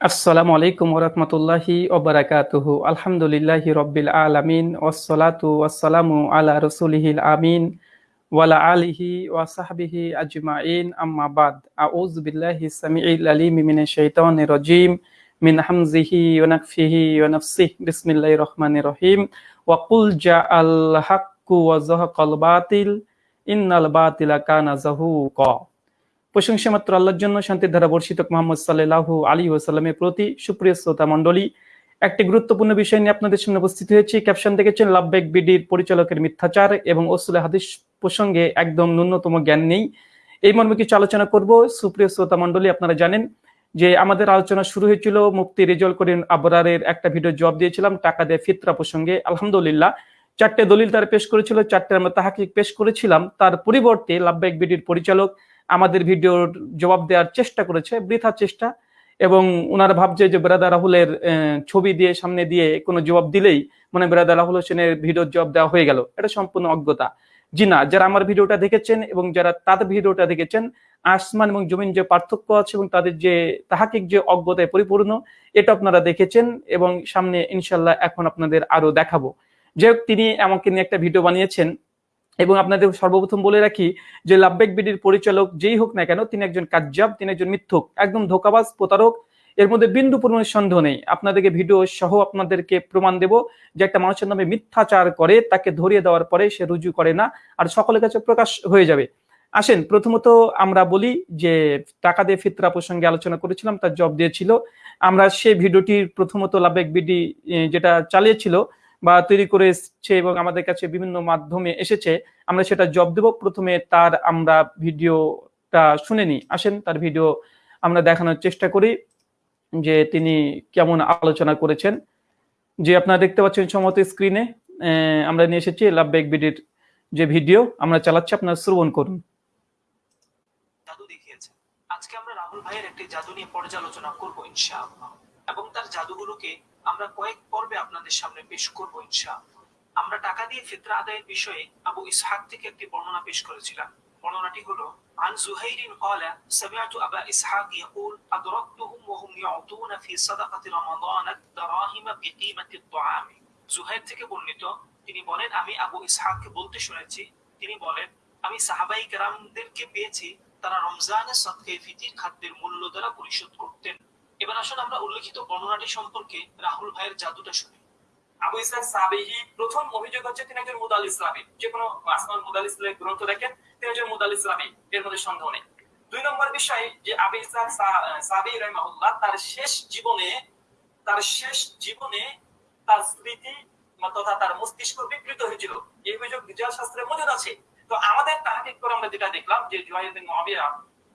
আসসালামু আলাইকুম ওরহমতুল্লাহি ওবরাকাতুহু আলহামদুলিল্লাহি রব্বিল আলামিন ওয়াসসালাতু ওয়াসসালামু আলা রসুলিহিল আমিন ওয়ালা আলিহি ওয়া সাহবিহি আজমাইন আম্মা বাদ আউযু বিল্লাহি সামিউল আলিম মিনাশ শাইতানির রাজিম মিন হামজিহি ওয়া নাফসিহি ওয়া নাফসিহি বিসমিল্লাহির রহমানির রহিম ওয়া কুল জাআল হাক্কু ওয়া যাহাকাল বাতিল ইন্নাল বাতিলা কানা যাহুকা প্রশংসা মাত্র আল্লাহর জন্য, শান্তির ধারা বর্ষিত মোহাম্মদ সাল্লাহু আলী ওসাল্লামের প্রতি সুপ্রিয় শ্রোতা মণ্ডলী, একটি গুরুত্বপূর্ণ বিষয় নিয়ে আপনাদের সামনে উপস্থিত হয়েছি। ক্যাপশন দেখেছেন লাভবেক বিডির পরিচালকের মিথ্যাচার এবং ওসুলে হাদিস প্রসঙ্গে একদম ন্যূনতম জ্ঞান নেই। এই মর্মে কিছু আলোচনা করব। সুপ্রিয় শ্রোতা মণ্ডলী, আপনারা জানেন যে আমাদের আলোচনা শুরু হয়েছিল মুক্তি রেজল করিম আবরারের একটা ভিডিও জবাব দিয়েছিলাম, টাকা দিয়ে ফিতরা প্রসঙ্গে। আলহামদুলিল্লাহ, চারটে দলিল তার পেশ করেছিল, চারটে আমরা তাহাকে পেশ করেছিলাম। তার পরিবর্তে লাভবেক বিডির পরিচালক আমাদের ভিডিওর জবাব দেওয়ার চেষ্টা করেছে, বৃথা চেষ্টা, এবং ওনারা ভাবছে যে বেরাদা রাহুলের ছবি দিয়ে সামনে দিয়ে কোনো জবাব দিলেই মানে বেরাদা রাহুল হোসেনের ভিডিওর জবাব দেওয়া হয়ে গেল। এটা সম্পূর্ণ অজ্ঞতা। জি না, যারা আমার ভিডিওটা দেখেছেন এবং যারা তাদের ভিডিওটা দেখেছেন, আসমান এবং জমিন যে পার্থক্য আছে এবং তাদের যে তাহাকিক যে অজ্ঞতায় পরিপূর্ণ, এটা আপনারা দেখেছেন এবং সামনে ইনশাল্লাহ এখন আপনাদের আরও দেখাবো। যে তিনি আমাকে নিয়ে একটা ভিডিও বানিয়েছেন। এবং আপনাদের সর্বপ্রথম বলে রাখি যে লাভবেক বিডির পরিচালক যেই হোক না কেন, তিনি একজন কাজ্জাব, তিনি একজন মিথ্যুক, একদম ধোকাবাজ, প্রতারক। এর মধ্যে বিন্দু পরিমাণের সন্দেহ নেই। আপনাদেরকে ভিডিও সহ আপনাদেরকে প্রমাণ দেব যে একটা মানুষের নামে মিথ্যাচার করে তাকে ধরিয়ে দেওয়ার পরে সে রুজু করে না আর সকলের কাছে প্রকাশ হয়ে যাবে। আসেন, প্রথমত আমরা বলি যে টাকা দিয়ে ফিতরা প্রসঙ্গে আলোচনা করেছিলাম, তার জব দিয়েছিল। আমরা সে ভিডিওটির প্রথমত লাভবেক বিডি যেটা চালিয়েছিল বা তৈরি করেছে এবং আমাদের কাছে বিভিন্ন মাধ্যমে এসেছে, আমরা সেটা জব দেব। প্রথমে তার আমরা ভিডিওটা শুনে নিই। আসেন, তার ভিডিও আমরা দেখানোর চেষ্টা করি যে তিনি কেমন আলোচনা করেছেন। যে আপনারা দেখতে পাচ্ছেন সমত স্ক্রিনে আমরা নিয়ে এসেছি লাভ বেগ বিডির যে ভিডিও, আমরা চালাচ্ছি, আপনারা শ্রবণ করুন। আজকে আমরা রাহুল ভাইয়ের একটি জাদু নিয়ে পর্যালোচনা করব ইনশাআল্লাহ। এবং তার জাদুগুলোকে আমরা কয়েক পর্বে আপনাদের সামনে পেশ করব ইনশাআল্লাহ আমরা টাকা দিয়ে ফিতরা আদায়ের বিষয়ে আবু ইসহাক থেকে একটি বর্ণনা পেশ করেছিলাম বর্ণনাটি হলো عن زهير قال سمعت أبا إسحاق يقول أدركتهم وهم يعطون في صدقة رمضان الدراهم بقيمة الطعام জুহাইর থেকে বর্ণিত তিনি বলেন আমি আবু ইসহাককে বলতে শুনেছি তিনি বলেন আমি সাহাবাই কেরামদেরকে পেয়েছি তারা রমজানের সদকে ফিতির খাদ্যের মূল্য দ্বারা পরিশোধ করতেন এবার আসুন আমরা উল্লেখিত বর্ণনাটি সম্পর্কে রাহুল ভাইয়ের জাদুটা শুনি। আবু ইসলাম সাবিহি প্রথম অভিযোগ হচ্ছে তিনি একজন মুদাল ইসলামী। যে কোনো আসমান মুদাল ইসলামের গ্রন্থ দেখেন, তিনি একজন মুদাল ইসলামী, এর মধ্যে সন্দেহ নেই। দুই নম্বর বিষয় যে আবু ইসলাম সাবি রহমাহুল্লাহ তার শেষ জীবনে, তার শেষ জীবনে তার স্মৃতি তথা তার মস্তিষ্ক বিকৃত হয়েছিল। এই অভিযোগ বিজয় শাস্ত্রের মজুদ আছে। তো আমাদের তাহাকিক করে আমরা যেটা দেখলাম যে জুয়াইদিন মহাবিয়া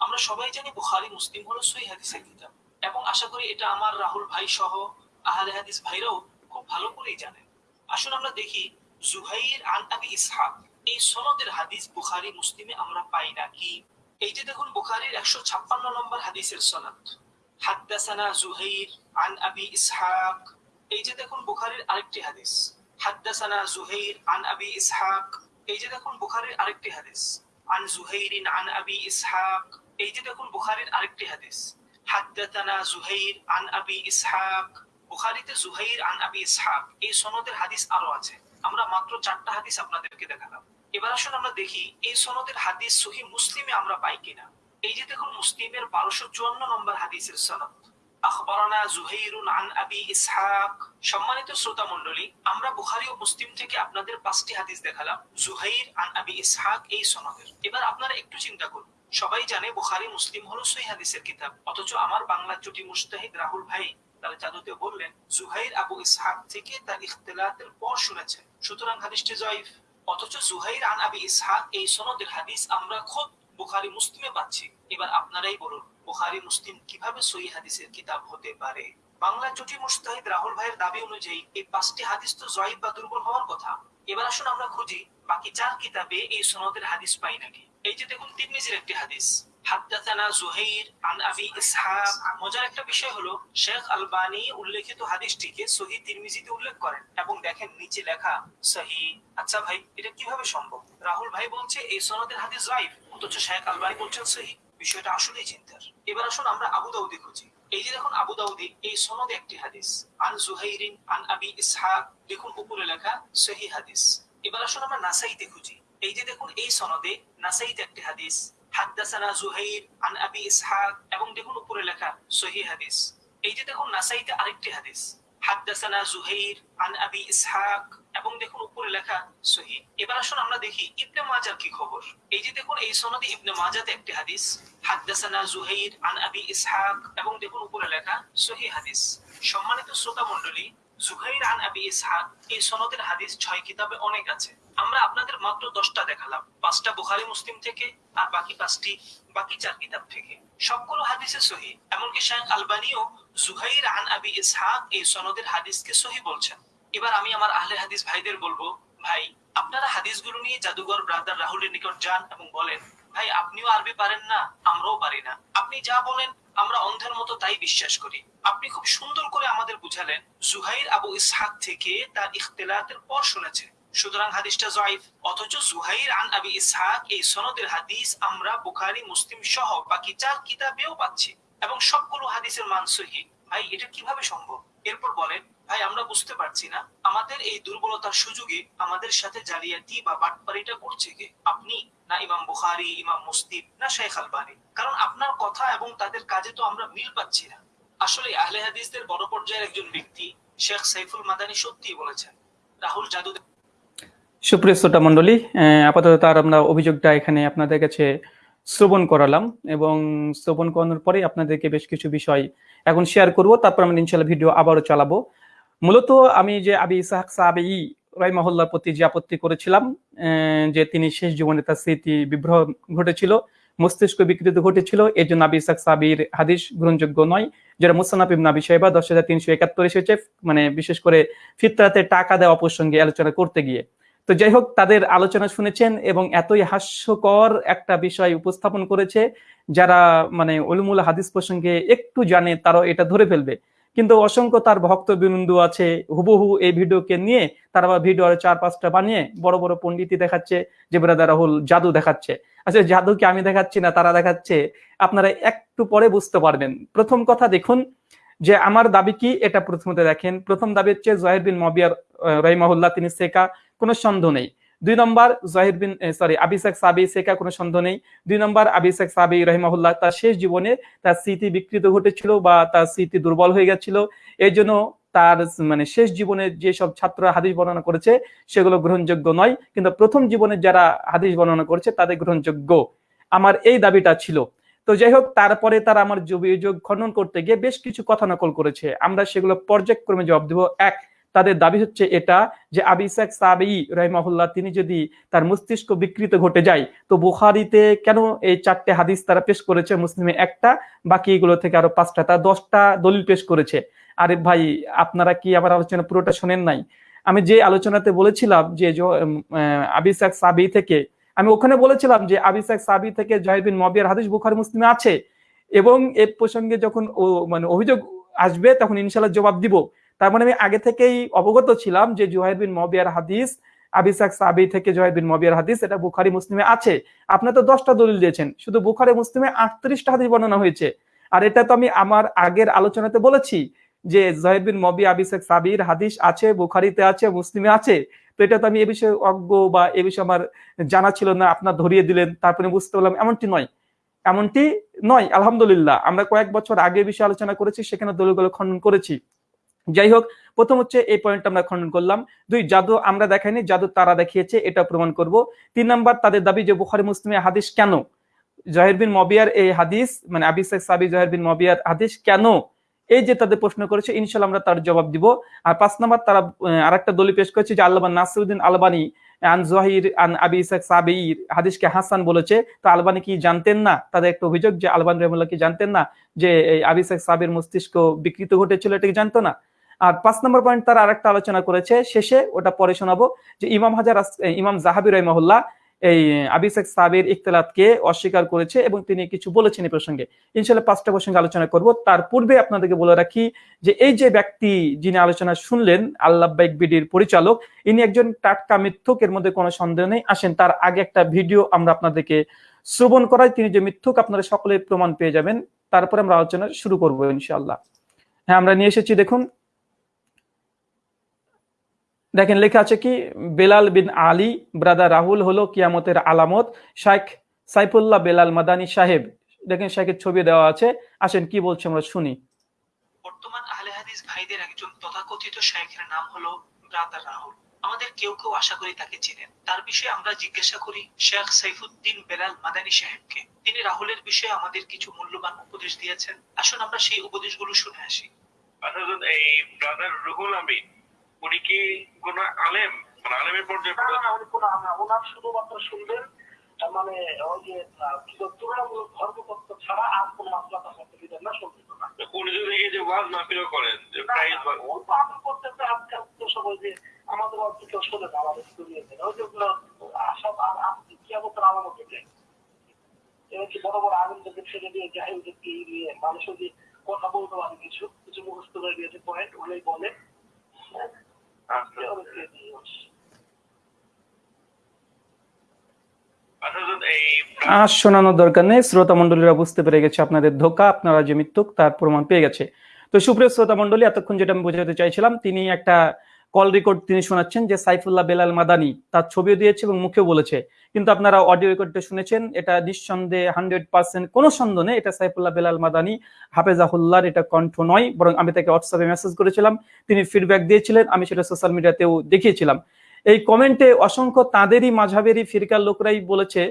আমরা সবাই জানি বুখারি, মুসলিম হলো সই হাদিসের কিতাব। এবং আশা করি এটা আমার রাহুল ভাই সহ আহলে হাদিস ভাইরাও খুব ভালো করেই জানেন আসুন আমরা দেখি জুহাইর আন আবি ইসহাক। এই সনদের হাদিস বুখারি, মুসলিমে আমরা পাই না কি? এই যে দেখুন বুখারির একশো ছাপ্পান্ন নম্বর হাদিসের সনদ। হাদ্দাসানা জুহাইর আন আবি ইসহাক। এই যে দেখুন বুখারির আরেকটি হাদিস। হাদ্দাসানা জুহাইর আন আবি ইসহাক। এই যে দেখুন বুখারির আরেকটি হাদিস। আন জুহাইরিন আন আবি ইসহাক। এই যে দেখুন বুখারির আরেকটি হাদিস, হাদ্দাতানা জুহাইর আন আবি ইসহাক। বুখারিতে জুহাইর আন আবি ইসহাক, এই সনদের হাদিস আরও আছে। আমরা মাত্র চারটা হাদিস আপনাদেরকে দেখালাম। এবার আসুন আমরা দেখি, এই সনদের হাদিস সহি মুসলিমে আমরা পাই কিনা। এই যে দেখুন মুসলিমের বারোশো চুয়ান্ন নম্বর হাদিসের সনদ। আখবরানা জুহাইরুন আন আবি ইসহাক। সম্মানিত শ্রোতা মণ্ডলী, আমরা বুখারি ও মুসলিম থেকে আপনাদের পাঁচটি হাদিস দেখালাম, জুহাইর আন আবি ইসহাক এই সনদের। এবার আপনারা একটু চিন্তা করুন সবাই জানে বুখারি, মুসলিম হলো সই হাদিসের কিতাব। অথচ আমার বাংলা চুটি মুস্তাহিদ রাহুল ভাই তার জাদুতে বললেন, জুহাইর আবু ইসহাক থেকে তার ইখতলাতের পর শুনেছেন। সুতরাং হাদিসটি জয়ীফ। অথচ জুহাইর আন আবি ইসহাক এই সনদের হাদিস আমরা খোদ বুখারি, মুসলিমে পাচ্ছি। এবার আপনারাই বলুন, বুখারি, মুসলিম কীভাবে সই হাদিসের কিতাব হতে পারে? বাংলা জুটি মুস্তাহিদ রাহুল ভাইয়ের দাবি অনুযায়ী এই পাঁচটি হাদিস তো জয়ীব বা দুর্বল হওয়ার কথা। এবার আসুন আমরা খুঁজি, বাকি চার কিতাবে এই সনদের হাদিস পাই নাকি? এই যে দেখুন তিরমিজির একটি হাদিস হাদ্দাথানা জুহাইর আন আবি ইসহাক মজার একটা বিষয় হলো, শেখ আলবানি উল্লেখিত হাদিসটিকে সহি তিরমিজিতে উল্লেখ করেন এবং দেখেন নিচে লেখা সহি। আচ্ছা ভাই, এটা কীভাবে সম্ভব? রাহুল ভাই বলছে, এই সনদের হাদিস অথচ শেখ আলবানি বলছেন সহি। বিষয়টা আসলেই চিন্তার। এবার আসুন আমরা আবু দাউদি খুঁজি। এই যে দেখুন আবু দাউদি, এই সনদে একটি হাদিস, আন জুহাইরিন আন আবি ইসহাক দেখুন উপরে লেখা সহি হাদিস। এবার আসুন আমরা নাসাইতে খুঁজি। এই যে দেখুন, এই সনদে নাসাইতে একটি হাদিস, হাদ্দাসানা জুহাইর আন আবি ইসহাক, এবং দেখুন উপরে লেখা সহি হাদিস। এই যে দেখুন, নাসাইতে আরেকটি হাদিস, হাদ্দাসানা জুহাইর আন আবি ইসহাক, এবং দেখুন উপরে লেখা সহি। এবার আসুন আমরা দেখি ইবনে মাজার কি খবর। এই যে দেখুন, এই সনদে ইবনে মাজাতে একটি হাদিস, হাদ্দাসানা জুহাইর আন আবি ইসহাক, এবং দেখুন উপরে লেখা সহি হাদিস। সম্মানিত শ্রোতা মণ্ডলী আন আবি ইসহাক, এই সনদের হাদিস ছয় কিতাবে অনেক আছে। আমরা আপনাদের মাত্র দশটা দেখালাম। পাঁচটা বুখারি, মুসলিম থেকে, আর বাকি পাঁচটি, বাকি চার কিতাব থেকে। সবগুলো হাদিসে সহি, এমনকি আলবানিও জুহাইর আন আবি ইসহাক এই সনদের হাদিসকে সহি বলছেন। এবার আমি আমার আহলে হাদিস ভাইদের বলব, ভাই, আপনারা হাদিসগুলো নিয়ে জাদুঘর ব্রাদার রাহুলের নিকট যান এবং বলেন, ভাই, আপনিও আরবি পারেন না, আমরাও পারি না। আপনি যা বলেন আমরা অন্ধের মতো তাই বিশ্বাস করি। আপনি খুব সুন্দর করে আমাদের বুঝালেন, জুহাইর আবু ইসহাক থেকে তার ইখতলাতের পর শুনেছে। সুতরাং হাদিসটা জয়ীফ। অথচ জুহাইর আন আবি ইসহাক এই সনদের হাদিস আমরা বুখারি, মুসলিম সহ বাকি চার কিতাবেও পাচ্ছি এবং সবগুলো হাদিসের মান সহি। ভাই, এটা কীভাবে সম্ভব? এরপর বলেন ভাই আমরা বুঝতে পারছি না। আমাদের এই দুর্বলতার সুযোগে আমাদের সাথে জালিয়াতি বা বাটপারিটা করছে কে? আপনি? না ইমাম বুখারি ইমাম মুসলিম না শেখ আলবানি। কারণ আপনার কথা এবং তাদের কাজে তো আমরা মিল পাচ্ছি না। আসলে আহলে হাদিসদের বড় পর্যায়ের একজন ব্যক্তি শেখ সাইফুল মাদানি সত্যি বলেছেন রাহুল জাদু সুপ্রিয় শ্রোতা মণ্ডলী আহ, আপাতত তার আমরা অভিযোগটা এখানে আপনাদের কাছে শ্রবণ করালাম এবং শ্রবণ করানোর পরে আপনাদেরকে বেশ কিছু বিষয় এখন শেয়ার করব, তারপর আমরা ইনশাল্লাহ ভিডিও আবারও চালাবো। মূলত আমি যে আবি ইসাহাক সাহাবি রাইমাহুল্লার প্রতি যে আপত্তি করেছিলাম যে তিনি শেষ জীবনে তার স্মৃতি বিভ্রহ ঘটেছিল, মস্তিষ্ক বিকৃতি ঘটেছিল এই জন্য আবি ইসাক সাবির হাদিস গ্রহণযোগ্য নয়। যেটা মুসানাফ ইবন আবি সাহেবা দশ হাজার তিনশো একাত্তর এসেছে মানে বিশেষ করে ফিতরাতে টাকা দেওয়া প্রসঙ্গে আলোচনা করতে গিয়ে। তো যাই হোক তাদের আলোচনা শুনেছেন এবং এতই হাস্যকর একটা বিষয় উপস্থাপন করেছে যারা মানে উলুমুল হাদিস প্রসঙ্গে একটু জানে তারাও এটা ধরে ফেলবে। কিন্তু অসংখ্য তার ভক্ত বিন্দু আছে, হুবহু এই ভিডিওকে নিয়ে তারা ভিডিও আরও চার পাঁচটা বানিয়ে বড় বড় পণ্ডিতি দেখাচ্ছে যে ব্রাদার রাহুল জাদু দেখাচ্ছে। আচ্ছা জাদুকে আমি দেখাচ্ছি না, তারা দেখাচ্ছে, আপনারা একটু পরে বুঝতে পারবেন। প্রথম কথা দেখুন যে আমার দাবি কি, এটা প্রথমত দেখেন। প্রথম দাবি হচ্ছে জহির বিন মবিয়ার রহিমাহুল্লাহ, তিনি শেখা। কোনো সন্দেহ নেই। দুই নম্বর জহির বিন সরি আবিসাক সাবি শেখা কোনো সন্দেহ নেই। দুই নম্বর আবিসাক সাবি রহিমাহুল্লাহ তার শেষ জীবনে তার স্মৃতি বিকৃত ঘটেছিল বা তার স্মৃতি দুর্বল হয়ে গেছিল। এই জন্য তার মানে শেষ জীবনে যেসব ছাত্র হাদিস বর্ণনা করেছে সেগুলো গ্রহণযোগ্য নয়। কিন্তু প্রথম জীবনে যারা হাদিস বর্ণনা করেছে তাদের গ্রহণযোগ্য। আমার এই দাবিটা ছিল। তো যাই হোক, তারপরে তারা আমার অভিযোগ খণ্ডন করতে গিয়ে বেশ কিছু কথা নকল করেছে। আমরা সেগুলো পর্যায়ক্রমে জবাব দেবো। এক তাদের দাবি হচ্ছে এটা যে আবিসাক সাবি রহমাহুল্লাহ, তিনি যদি তার মস্তিষ্ক বিকৃত ঘটে যায়, তো বুখারিতে কেন এই চারটে হাদিস তারা পেশ করেছে? মুসলিমে একটা, বাকি এগুলো থেকে আরও পাঁচটা তারা দশটা দলিল পেশ করেছে। আরে ভাই, আপনারা কি আমার আলোচনা পুরোটা শোনেন নাই? আমি যে আলোচনাতে বলেছিলাম যে আবিসাক সাবি থেকে, আমি ওখানে বলেছিলাম যে আবিসাক সাবি থেকে জহিবিন মবিয়ার হাদিস বুখারি মুসলিমে আছে। এবং এ প্রসঙ্গে যখন মানে অভিযোগ আসবে, তখন ইনশাল্লাহ জবাব দিব। তার মানে আমি আগে থেকেই অবগত ছিলাম যে জুহাইদ বিন মবিয়ার হাদিস, আবিসাক সাবি থেকে জুহাইদ বিন মবিয়ার হাদিস, এটা বুখারি, মুসলিমে আছে। আপনি তো দশটা দলিল দিয়েছেন, শুধু বুখারি, মুসলিমে আটত্রিশটা হাদিস বর্ণনা হয়েছে। আর এটা তো আমি আমার আগের আলোচনাতে বলেছি যে জহিদ বিন মবি আবিসাক সাবির হাদিস আছে, বুখারিতে আছে, মুসলিমে আছে। তো এটা তো আমি এ বিষয়ে অজ্ঞ বা এ বিষয়ে আমার জানা ছিল না, আপনার ধরিয়ে দিলেন, তারপরে বুঝতে পারলাম, এমনটি নয়। এমনটি নয়, আলহামদুলিল্লাহ। আমরা কয়েক বছর আগে বিষয়ে আলোচনা করেছি, সেখানে দলিলগুলো খণ্ডন করেছি। যাই হোক প্রথম হচ্ছে এই পয়েন্ট আমরা খণ্ডন করলাম। দুই, জাদু আমরা দেখাইনি, জাদু তারা দেখিয়েছে, এটা প্রমাণ করব। তিন নাম্বার, তাদের দাবি যে বুখারি মুসলিমে হাদিস কেন? জহির বিন মবিয়ার এই হাদিস মানে আবিসেক সাবি জহির বিন মবিয়ার হাদিস কেন? এই যে তাদের প্রশ্ন করেছে ইনশাল্লাহ আমরা তার জবাব দিব। আর পাঁচ নাম্বার, তারা আর একটা দলি পেশ করেছে যে আল্লাহ নাসিরুদ্দিন আলবানি, আন জহির, আন আবি ইসাক সাবির হাদিসকে হাসান বলেছে। তো আলবানি কি জানতেন না? তাদের একটা অভিযোগ যে আলবান রহমুল্লাহ কি জানতেন না? যে আবি ইসাক সাবির মস্তিষ্ক বিকৃত ঘটেছিল, এটা কি জানতো না? আর পাঁচ নম্বর পয়েন্ট তারা আরেকটা আলোচনা করেছে, শেষে ওটা পরে শোনাবো, যে ইমাম হাজার ইমাম জাহাবি রহমহুল্লাহ এই আবিসেক সাবির ইখতলাতকে অস্বীকার করেছে এবং তিনি কিছু বলেছেন এই প্রসঙ্গে। ইনশাল্লাহ পাঁচটা প্রসঙ্গে আলোচনা করব। তার পূর্বে আপনাদেরকে বলে রাখি যে এই যে ব্যক্তি যিনি আলোচনা শুনলেন আল্লাহবাইক বিডির পরিচালক, ইনি একজন টাটকা মিথ্যুক, এর মধ্যে কোনো সন্দেহ নেই। আসেন, তার আগে একটা ভিডিও আমরা আপনাদেরকে শ্রবণ করাই। তিনি যে মিথ্যুক, আপনারা সকলে প্রমাণ পেয়ে যাবেন। তারপরে আমরা আলোচনা শুরু করব ইনশাল্লাহ হ্যাঁ আমরা নিয়ে এসেছি, দেখুন। দেখেন লেখা আছে কি? বেলাল বিন আলী ব্রাদার রাহুল হলো কিয়ামতের আলামত। শাইখ সাইফুল্লাহ বেলাল মাদানী সাহেব দেখেন শাইখের ছবি দেওয়া আছে। আসেন কি বলছে আমরা শুনি। বর্তমান আহলে হাদিস ভাইদের একজন তথাকথিত শাইখের নাম হলো ব্রাদার রাহুল। আমাদের কেউ কেউ আশা করি তাকে চেনেন। তার বিষয়ে আমরা জিজ্ঞাসা করি শেখ সাইফুদ্দিন বেলাল মাদানী সাহেবকে। তিনি রাহুলের বিষয়ে আমাদের কিছু মূল্যবান উপদেশ দিয়েছেন। আসুন আমরা সেই উপদেশগুলো শুনে আসি। আসলে এই ব্রাদার রুহুল আমিন উনি কি কোন আলেম? মানে আলেমের পর্যায়ে উনি কোনো ওনার শুধুমাত্র শুনবেন মানে ওই যে কি তুলনামূলক ধর্মতত্ত্ব ছাড়া আর কোনো মাসলা তার দিতেন না শুনবেন না। উনি যদি এই যে ওয়াজ মাহফিলও করেন যে প্রাইজ ও তো আপনি করতেছে আজকাল তো সবাই যে আমাদের অর্থ কেউ শোনে না আমাদের দুনিয়াতে। ওই যেগুলো আশা আর আপনি আলামত এটা এবার বড় বড় আনন্দকে ছেড়ে দিয়ে জাহিদকে নিয়ে মানুষের যে কথা বলতে পারে কিছু কিছু মুখস্থ করে দিয়েছে পয়েন্ট ওগুলোই বলে এই আর শোনানোর দরকার নেই, শ্রোতা মন্ডলীরা বুঝতে পেরে গেছে আপনাদের ধোকা, আপনারা যে মৃত্যুক তার প্রমাণ পেয়ে গেছে। তো সুপ্রিয় শ্রোতা মন্ডলী এতক্ষণ যেটা আমি বোঝাতে চাইছিলাম, তিনি একটা কল রেকর্ড তিনি শোনাচ্ছেন যে সাইফুল্লাহ বেলাল মাদানি তার ছবিও দিয়েছে এবং মুখেও বলেছে। কিন্তু আপনারা অডিও রেকর্ডটা শুনেছেন, এটা নিঃসন্দেহে হান্ড্রেড পার্সেন্ট কোনো সন্দেহ নেই, এটা সাইফুল্লাহ বেলাল মাদানি, হাফেজাহুল্লাহর এটা কণ্ঠ নয়, বরং আমি তাকে হোয়াটসঅ্যাপে মেসেজ করেছিলাম, তিনি ফিডব্যাক দিয়েছিলেন, আমি সেটা সোশ্যাল মিডিয়াতেও দেখিয়েছিলাম। এই কমেন্টে অসংখ্য তাদেরই মাঝাবেরই ফিরকার লোকরাই বলেছে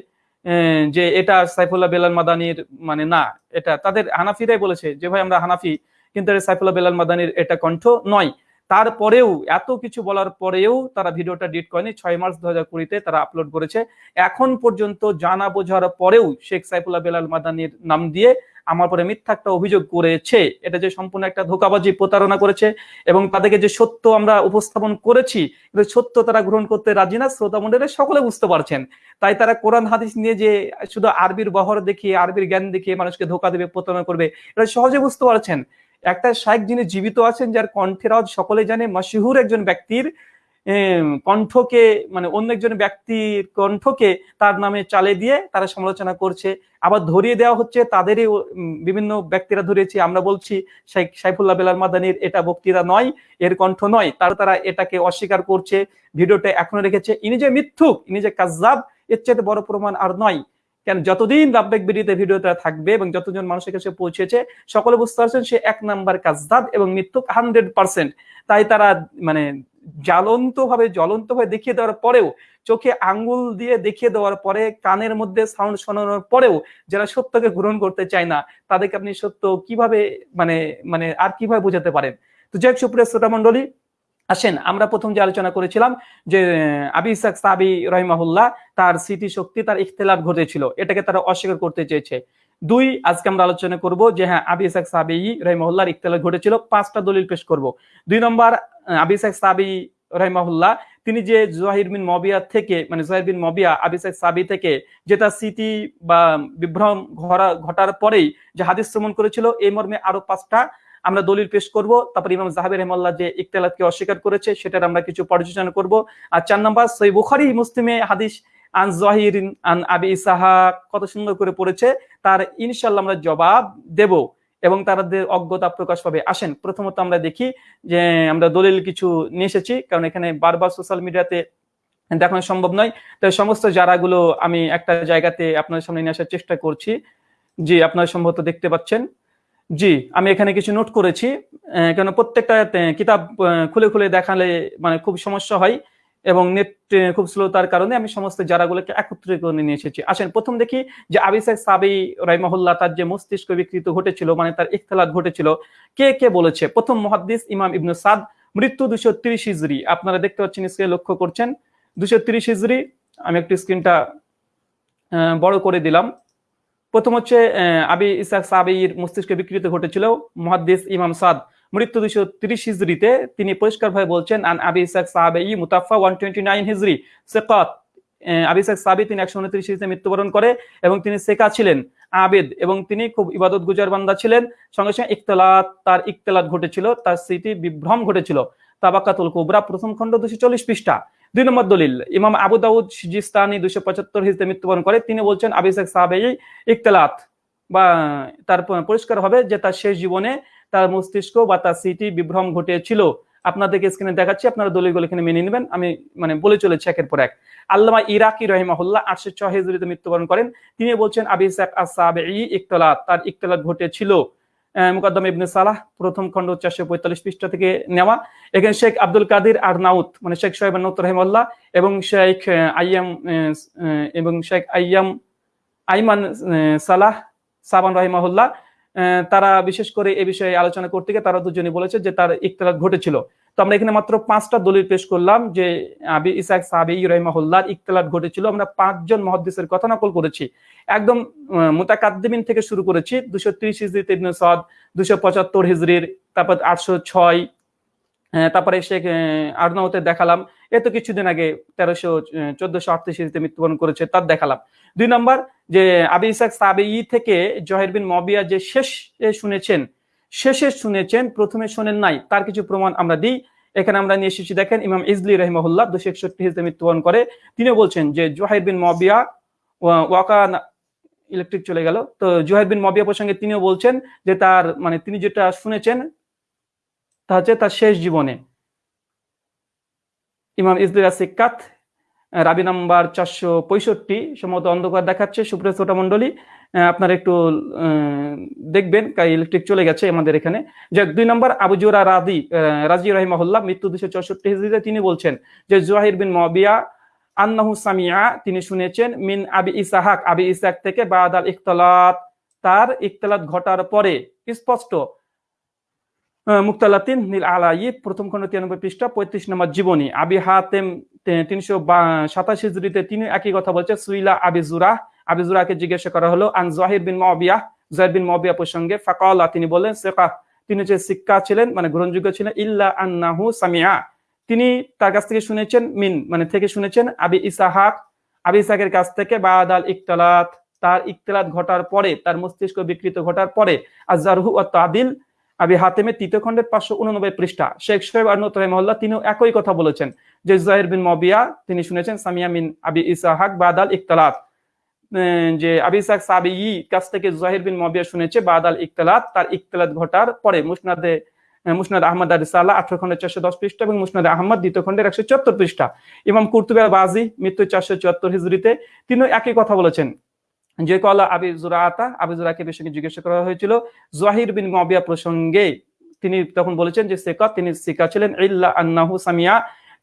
যে এটা সাইফুল্লাহ বেলাল মাদানির মানে না, এটা তাদের হানাফিরাই বলেছে যে, ভাই, আমরা হানাফি, কিন্তু সাইফুল্লাহ বেলাল মাদানির এটা কণ্ঠ নয়। তারপরেও, এত কিছু বলার পরেও তারা ভিডিওটা ডিট করেনি। ছয় মার্চ দু হাজার কুড়িতে তারা আপলোড করেছে। এখন পর্যন্ত জানা বোঝার পরেও শেখ সাইফুল্লাহ বেলাল মাদানির নাম দিয়ে আমার পরে মিথ্যা একটা অভিযোগ করেছে। এটা যে সম্পূর্ণ একটা ধোকাবাজি প্রতারণা করেছে এবং তাদেরকে যে সত্য আমরা উপস্থাপন করেছি, কিন্তু সত্য তারা গ্রহণ করতে রাজি না, শ্রোতা মন্ডলে সকলে বুঝতে পারছেন। তাই তারা কোরআন, হাদিস নিয়ে যে শুধু আরবির বহর দেখিয়ে, আরবির জ্ঞান দেখিয়ে মানুষকে ধোকা দেবে, প্রতারণা করবে, এটা সহজে বুঝতে পারছেন। একটা শাইখ যিনি জীবিত আছেন, যার কণ্ঠের আওয়াজ সকলে জানে মাসিহুর একজন ব্যক্তির কণ্ঠকে মানে অন্য একজন ব্যক্তির কণ্ঠকে তার নামে চালে দিয়ে তারা সমালোচনা করছে। আবার ধরিয়ে দেওয়া হচ্ছে, তাদেরই বিভিন্ন ব্যক্তিরা ধরিয়েছে, আমরা বলছি শাইখ, সাইফুল্লাহ বেলাল মাদানির এটা বক্তৃতা নয়, এর কণ্ঠ নয়। তার তারা এটাকে অস্বীকার করছে। ভিডিওটা এখনও রেখেছে। ইনি যে মিথ্যুক, ইনি যে কাজাব এর চেয়ে বড় প্রমাণ আর নয়। কেন যতদিন রাব্বেক বিডিতে ভিডিওটা থাকবে এবং যতজন মানুষের কাছে পৌঁছেছে, সকলে বুঝতে পারছেন সে এক নাম্বার কাজদাব এবং মৃত্যুক হান্ড্রেড পার্সেন্ট তাই তারা মানে জ্বলন্ত ভাবে জ্বলন্ত ভাবে দেখিয়ে দেওয়ার পরেও, চোখে আঙ্গুল দিয়ে দেখিয়ে দেওয়ার পরে, কানের মধ্যে সাউন্ড শোনানোর পরেও যারা সত্যকে গ্রহণ করতে চায় না, তাদেরকে আপনি সত্য কীভাবে মানে মানে আর কীভাবে বোঝাতে পারেন? তো যাই হোক, সুপ্রিয় শ্রোতা মন্ডলী আসেন, আমরা প্রথম যে আলোচনা করেছিলাম যে, আবি ইসাক সাবি রহিমাহুল্লাহ, তার স্মৃতি শক্তি তার ইখতলাফ ঘটেছিল, এটাকে তারা অস্বীকার করতে চেয়েছে। দুই, আজকে আমরা আলোচনা করব যে হ্যাঁ আবি ইসাক সাবি রহিমাহুল্লাহর ইখতলাফ ঘটেছিল, পাঁচটা দলিল পেশ করব। দুই নম্বর, আবি ইসাক সাবি রহিমাহুল্লাহ, তিনি যে জহির বিন মবিয়া থেকে মানে জহির বিন মবিয়া, আবি ইসাক সাবি থেকে যে তার স্মৃতি বা বিভ্রম ঘটার পরেই যে হাদিস শ্রমণ করেছিল, এই মর্মে আরও পাঁচটা আমরা দলিল পেশ করব, তারপর ইমাম জাহাবের রহমাল্লাহ যে ইকতালাতকে অস্বীকার করেছে, সেটার আমরা কিছু পর্যালোচনা করব। আর চার নম্বর সই বুখারি, মুসলিমে হাদিস, আন জহির আন আবি ইসাহা কত সুন্দর করে পড়েছে, তার ইনশাল্লাহ আমরা জবাব দেব এবং তাদের অজ্ঞতা প্রকাশ পাবে। আসেন, প্রথমত আমরা দেখি যে আমরা দলিল কিছু নিয়ে এসেছি, কারণ এখানে বারবার সোশ্যাল মিডিয়াতে দেখানো সম্ভব নয়। তাই সমস্ত জারাগুলো আমি একটা জায়গাতে আপনার সামনে নিয়ে আসার চেষ্টা করছি। জি, আপনারা সম্ভবত দেখতে পাচ্ছেন। জি, আমি এখানে কিছু নোট করেছি কেন প্রত্যেকটা কিতাব খুলে খুলে দেখালে মানে খুব সমস্যা হয় এবং নেট খুব স্লোতার কারণে আমি সমস্ত জারাগুলোকে একত্রিত করে নিয়ে এসেছি। আসেন, প্রথম দেখি যে আবিসাক সাবি রাইমাহুল্লাহ তার যে মস্তিষ্ক বিকৃত ঘটেছিল মানে তার ইখতলাত ঘটেছিল, কে কে বলেছে? প্রথম মহাদ্দিস ইমাম ইবনু সাদ, মৃত্যু দুশো ত্রিশ হিজরি। আপনারা দেখতে পাচ্ছেন স্ক্রিনে লক্ষ্য করছেন, দুশো তিরিশ হিজড়ি আমি একটু স্ক্রিনটা বড় করে দিলাম। প্রথম হচ্ছে আবি ইসাক সাবির মস্তিষ্কে বিকৃত ঘটেছিল। মুহাদ্দিস ইমাম সাদ মৃত্যু দুশো তিরিশ হিজড়িতে। তিনি পরিষ্কারভাবে বলছেন, আন আবি ইসাক সাহাবেই মুতাফা ওয়ান টোয়েন্টি নাইন হিজড়ি, সেকাত। আবি ইসাক সাবি তিনি একশো উনত্রিশ হিজড়িতে মৃত্যুবরণ করে এবং তিনি সেকা ছিলেন, আবেদ এবং তিনি খুব ইবাদত গুজার বান্দা ছিলেন। সঙ্গে সঙ্গে ইকতলাত তার ইকতলাত ঘটেছিল, তার স্মৃতি বিভ্রম ঘটেছিল। তাবাকাতুল কুবরা প্রথম খণ্ড দুশো চল্লিশ পৃষ্ঠা। দুই নম্বর দলিল, ইমাম আবু দাউদ সিজিস্তানি দুশো পঁচাত্তর হিজড়িতে মৃত্যুবরণ করে, তিনি বলছেন আবি ইসাক সাহাবেই ইকতলাত বা, তার পরিষ্কার হবে যে তার শেষ জীবনে তার মস্তিষ্ক বা তার স্মৃতি বিভ্রম ঘটেছিল। আপনাদেরকে স্ক্রিনে দেখাচ্ছি, আপনারা দলিলগুলো এখানে মেনে নেবেন। আমি মানে বলে চলেছি একের পর এক। আল্লামা ইরাকি রহিমাহুল্লাহ আটশো ছয় হিজরিতে মৃত্যুবরণ করেন। তিনি বলছেন আবি ইসাক আসাবেই ইকতলাত তার ইকতলাত ঘটেছিল। মুকদ্দম ইবনে সালাহ, প্রথম খণ্ড চারশো পঁয়তাল্লিশ পৃষ্ঠা থেকে নেওয়া। এখানে শেখ আব্দুল কাদির আর নাউত মানে শেখ সোহেব নাউত রহিমাল্লাহ এবং শেখ আইয়াম এবং শেখ আইয়াম, আইমান সালাহ, সাবান রহিমাহুল্লাহ তারা বিশেষ করে এ বিষয়ে আলোচনা করতে গিয়ে তারা দুজনে বলেছে যে তার ইকতলাত ঘটেছিল। তো আমরা এখানে মাত্র পাঁচটা দলিল পেশ করলাম যে আবি ইসাক সাবি রহিমাহুল্লাহর ইকতলাত ঘটেছিল। আমরা পাঁচজন মহাদ্দেশের কথা নকল করেছি। একদম মোতাকাদ্দিমিন থেকে শুরু করেছি। দুশো ত্রিশ হিজড়ি ইবনে সদ, দুশো পঁচাত্তর হিজড়ির তারপর আটশো ছয় তারপরে শেখ আর্নাউতে দেখালাম। এ তো কিছুদিন আগে তেরোশো চোদ্দশো আটত্রিশ মৃত্যুবরণ করেছে, তার দেখালাম। দুই নম্বর, যে আবি ইসাক সাবেই থেকে জহের বিন মবিয়া যে শেষ শুনেছেন, শেষে শুনেছেন, প্রথমে শোনেন নাই, তার কিছু প্রমাণ আমরা দিই। এখানে আমরা নিয়ে এসেছি, দেখেন, ইমাম ইজলি রহিমহুল্লাহ, দুশো একষট্টি হিজড়ে মৃত্যুবরণ করে। তিনি বলছেন যে জোহাইর বিন মবিয়া, ওয়া- ওয়াকা ইলেকট্রিক চলে গেল। তো জোহাইর বিন মবিয়া প্রসঙ্গে তিনিও বলছেন যে তার মানে তিনি যেটা শুনেছেন তা হচ্ছে তার শেষ জীবনে। ইমাম ইজলিরা সিক্কাত রাবি নাম্বার চারশো পঁয়ষট্টি, সম্ভবত অন্ধকার দেখাচ্ছে। সুপ্রিয় শ্রোতা মন্ডলী আপনারা একটু দেখবেন ইলেকট্রিক চলে গেছে আমাদের এখানে। যে দুই নম্বর, আবু জোরা রাদি রাজি রহিমাহুল্লাহ, মৃত্যু দুশো চৌষট্টি হিজড়িতে তিনি বলছেন যে জোয়াহির বিন মবিয়া আন্নাহু সামিয়া, তিনি শুনেছেন, মিন আবি ইসাহাক, আবি ইসাক থেকে বাদ আল ইখতলাত, তার ইখতলাত ঘটার পরে, স্পষ্ট মুক্তালাতিন নীল আলাই প্রথম খন্ড তিরানব্বই পৃষ্ঠা, পঁয়ত্রিশ নম্বর জীবনী। আবি হাতেম তিনশো সাতাশ হিজড়িতে তিনি একই কথা বলছে, সুইলা আবি জুরা জিজ্ঞাসা করা হলো, আন জাহির বিন মবিয়া জাহির বিন মবিয়া প্রসঙ্গে ফাকালা তিনি বললেন সেকা তিনি যে শিক্ষা ছিলেন মানে গ্রহণযোগ্য ছিলেন, ইল্লা আন্নাহু সামিয়া তিনি তার কাছ থেকে শুনেছেন মিন মানে থেকে শুনেছেন আবি ইসাহাক। আবি ইসাহের কাছ থেকে বাদ আল ইকতালাত। তার ইকতালাত ঘটার পরে, তার মস্তিষ্ক বিকৃত ঘটার পরে আজারহু ও তাদিল আবি হাতেমের তৃতীয় খণ্ডের পাঁচশো উননব্বই পৃষ্ঠা। শেখ সোহেব আর্নত রহমল্লাহ তিনিও একই কথা বলেছেন যে জাহির বিন মবিয়া, তিনি শুনেছেন সামিয়া মিন আবি ইসাহাক বাদাল ইকতালাত। যে আবি ইসাহাক সাবি ই কাছ থেকে জাহির বিন মবিয়া শুনেছে বাদাল ইকতালাত, তার ইকতালাত ঘটার পরে মুসনাদে, মুসনাদ আহমদ আর রিসালা আঠারো খন্ডের চারশো দশ পৃষ্ঠা এবং মুসনাদ আহমদ দ্বিতীয় খন্ডের একশো চুয়াত্তর পৃষ্ঠা। ইমাম কুর্তুবে বাজি মৃত্যু চারশো চুয়াত্তর হিজড়িতে তিনিও একই কথা বলেছেন। যে কলা আবি জুরাআতা আবি জুরাকে বিষয়ে জিজ্ঞাসা করা হয়েছিল। জাহির বিন মবিয়া প্রসঙ্গে তিনি তখন বলেছেন যে সেকা তিনি সিকা ছিলেন, ইল্লা আন্নাহু সামিয়া।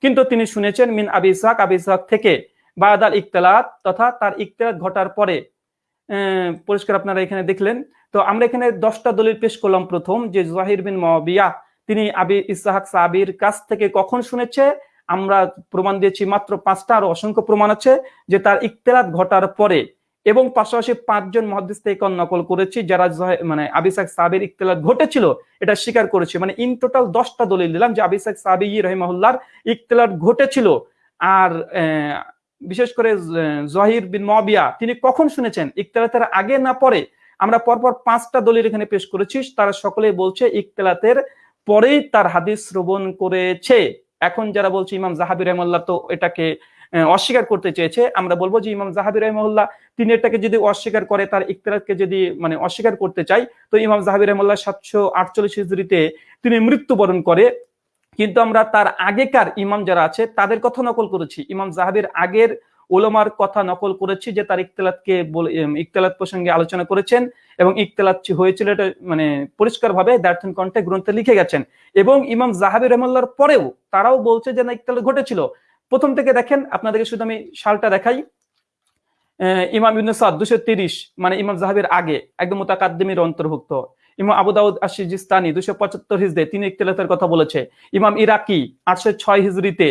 কিন্তু তিনি শুনেছেন, মিন আবি ইসহাক আবি ইসহাক থেকে বাদাল ইকতালাত, তথা তার ইকতালাত ঘটার পরে পরিষ্কার আপনারা এখানে দেখলেন। তো আমরা এখানে দশটা দলিল পেশ করলাম প্রথম, যে জাহির বিন মবিয়া তিনি আবি ইসাহাক সাবির কাছ থেকে কখন শুনেছে? আমরা প্রমাণ দিয়েছি মাত্র পাঁচটা, আর অসংখ্য প্রমাণ আছে, যে তার ইকতেলাত ঘটার পরে। এবং পাশাপাশি পাঁচজন মহাদিস থেকে নকল করেছি, যারা মানে আবিসাক সাবির ইকতেলাত ঘটেছিল, এটা স্বীকার করেছে। মানে ইন টোটাল দশটা দলিল দিলাম যে আবিসাক সাবি রহিমাহুল্লার ইকতেলাত ঘটেছিল। আর বিশেষ করে জহির বিন মবিয়া তিনি কখন শুনেছেন? ইকতেলাতের আগে না পরে? আমরা পরপর পাঁচটা দলিল এখানে পেশ করেছি। তারা সকলে বলছে ইকতেলাতের পরেই তার হাদিস শ্রবণ করেছে। এখন যারা বলছে ইমাম জাহাবি রহমাল্লাহ তো এটাকে অস্বীকার করতে চেয়েছে। আমরা বলব যে ইমাম জাহাবি রহমাল্লাহ তিনি এটাকে যদি অস্বীকার করে তার ইকতেলাতকে যদি মানে অস্বীকার করতে চাই তো ইমাম জাহাবি রহমাল্লাহ সাতশো আটচল্লিশ হিজড়িতে তিনি মৃত্যুবরণ করে। কিন্তু আমরা তার আগেকার ইমাম যারা আছে তাদের কথা নকল করেছি। ইমাম জাহাবির আগের ওলমার কথা নকল করেছি যে তার ইকতেলাতকে এম, প্রসঙ্গে আলোচনা করেছেন এবং ইকতেলাত হয়েছিল এটা মানে পরিষ্কারভাবে দার্থন কণ্ঠে গ্রন্থে লিখে গেছেন। এবং ইমাম জাহাবি রহমাল্লার পরেও তারাও বলছে যে না ইকতেলাত ঘটেছিল। প্রথম থেকে দেখেন, আপনাদেরকে শুধু আমি সালটা দেখাই। ইমাম ইবনে সাদ দুশো তিরিশ মানে ইমাম জাহাবের আগে একদম মুতাকাদ্দিমের অন্তর্ভুক্ত। ইমাম আবু দাউদ আশিজিস্তানি দুশো পঁচাত্তর হিজড়ে তিনি ইকতেলাতের কথা বলেছে। ইমাম ইরাকি আটশো ছয় হিজড়িতে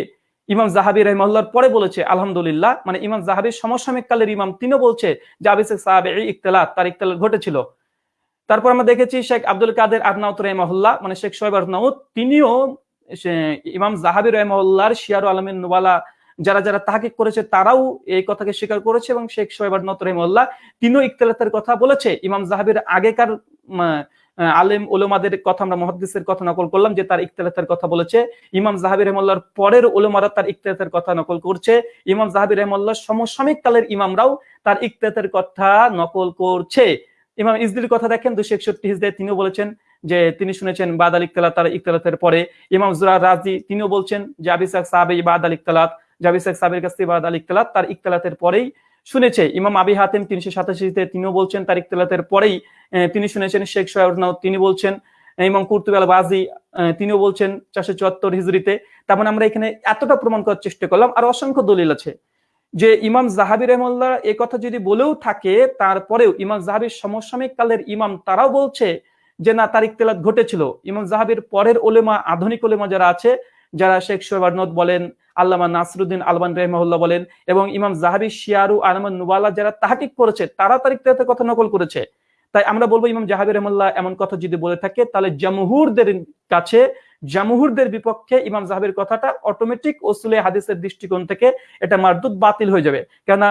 ইমাম জাহাবি রহমাল্লার পরে বলেছে, আলহামদুলিল্লাহ। মানে ইমাম জাহাবির সমসাময়িক কালের ইমাম তিনিও বলছে আবিসেক সাহাবে ইকতলাত তার ইকতলাত ঘটেছিল। তারপর আমরা দেখেছি শেখ আব্দুল কাদের আদনাউত রহমাহুল্লাহ মানে শেখ সোহেব আদনাউত, তিনিও ইমাম জাহাবি রহমাহুল্লাহর শিয়ারু আলমিন যারা যারা তাহাকিক করেছে, তারাও এই কথাকে স্বীকার করেছে এবং শেখ সোহেব আদনাউত রহমাহুল্লাহ তিনিও ইকতলাতের কথা বলেছে। ইমাম জাহাবির আগেকার আলেম ওলমাদের কথা আমরা কথা নকল করলাম যে তার ইকতলাতের কথা বলেছে। ইমাম জাহাবি রহমাল্লাহর পরের ওলমারা তার ইকতলাতের কথা নকল করছে। ইমাম জাহাবি রহমাল্লাহ সমসাময়িক কালের ইমামরাও তার ইকতলাতের কথা নকল করছে। ইমাম ইসদির কথা দেখেন দুশো একষট্টি তিনিও বলেছেন যে তিনি শুনেছেন বাদ আল ইকতলাত তার ইকতালাতের পরে। ইমাম জুরা রাজি তিনিও বলছেন যে আবিসাক সাহাবে ইকতলাত, যে আবিসাক সাহাবের কাছ থেকে বাদ আল ইকতলাত তার ইকতালাতের পরেই শুনেছে। ইমাম আবি হাতেম তিনশো সাতাশিতে তিনিও বলছেন তার ইকতালাতের পরেই তিনি শুনেছেন শেখ সোহেব তিনি বলছেন ইমাম কুর্তুব আল বাজি তিনিও বলছেন চারশো চুয়াত্তর হিজড়িতে। তার মানে আমরা এখানে এতটা প্রমাণ করার চেষ্টা করলাম। আর অসংখ্য দলিল আছে যে ইমাম জাহাবি রহমুল্লাহ এই কথা যদি বলেও থাকে, তারপরেও ইমাম জাহাবির সমসাময়িক কালের ইমাম তারাও বলছে যে না তার ইকতলাত ঘটেছিল। ইমাম জাহাবির পরের ওলেমা আধুনিক ওলেমা যারা আছে, যারা শেখ সোহেব আরনদ বলেন, আল্লামা নাসরুদ্দিন আলবান রহমাহুল্লাহ বলেন, এবং ইমাম জাহাবি, শিয়ারু আহমদ নুবালা যারা তাহাকিক করেছে, তারা তার ইকতলাতের কথা নকল করেছে। তাই আমরা বলব, ইমাম জাহাবি রহমুল্লাহ এমন কথা যদি বলে থাকে, তাহলে জামহুরদের কাছে, জামহুরদের বিপক্ষে ইমাম জাহাবির কথাটা অটোমেটিক ওসুলে হাদিসের দৃষ্টিকোণ থেকে এটা মারদুদ বাতিল হয়ে যাবে। কেননা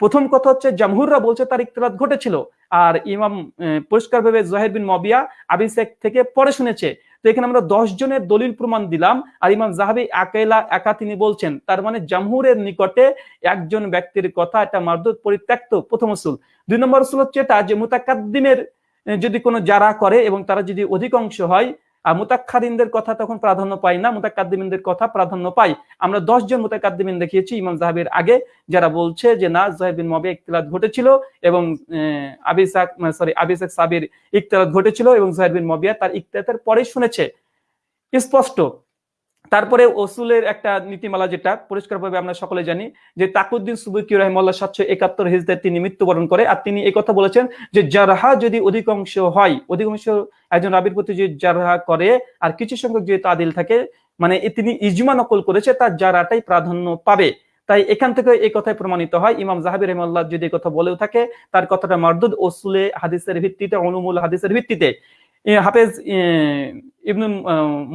প্রথম কথা হচ্ছে, জামহুররা বলছে তার ইকতলাত ঘটেছিল। আর ইমাম পরিষ্কার ভাবে জহের বিন মবিয়া আবিসেক থেকে পরে শুনেছে। তো এখানে আমরা দশ জনের দলিল প্রমাণ দিলাম। আর ইমাম জাহাবি আকেলা একা তিনি বলছেন, তার মানে জামহুরের নিকটে একজন ব্যক্তির কথা, এটা মারদুদ পরিত্যক্ত প্রথম উসুল। দুই নম্বর উসুল হচ্ছে এটা যে মুতাকাদ্দিমের যদি কোনো যারা করে এবং তারা যদি অধিকাংশ হয় আর মুতাক্ষাদিনদের কথা তখন প্রাধান্য পাই না মুতাকাদ্দিমিনদের কথা প্রাধান্য পাই আমরা দশজন মুতাক্কাদ্দিমিন দেখিয়েছি ইমাম জাহাবের আগে, যারা বলছে যে, না জহেব বিন মবে ইকতলাত ঘটেছিল এবং আবিসাক সরি আবিসাক সাবির ইকতলাত ঘটেছিল এবং জহেব বিন মবিয়া তার ইকতলাতের পরে শুনেছে। স্পষ্ট তারপরে ওসুলের একটা নীতিমালা যেটা পরিষ্কারভাবে আমরা সকলে জানি যে তাকুদ্দিন সুবুকি রহমাল্লাহ সাতশো একাত্তর হিজদের তিনি মৃত্যুবরণ করে আর তিনি কথা বলেছেন যে জারহা যদি অধিকাংশ হয়, অধিকাংশ একজন রাবির প্রতি যদি জারহা করে আর কিছু সংখ্যক যদি তাদিল থাকে মানে তিনি ইজমা নকল করেছে, তার জারাটাই প্রাধান্য পাবে। তাই এখান থেকে এই কথাই প্রমাণিত হয়। ইমাম জাহাবির রহমাল্লাহ যদি কথা বলেও থাকে, তার কথাটা মারদুদ ওসুলে হাদিসের ভিত্তিতে, অনুমূল হাদিসের ভিত্তিতে। হাফেজ ইবনুল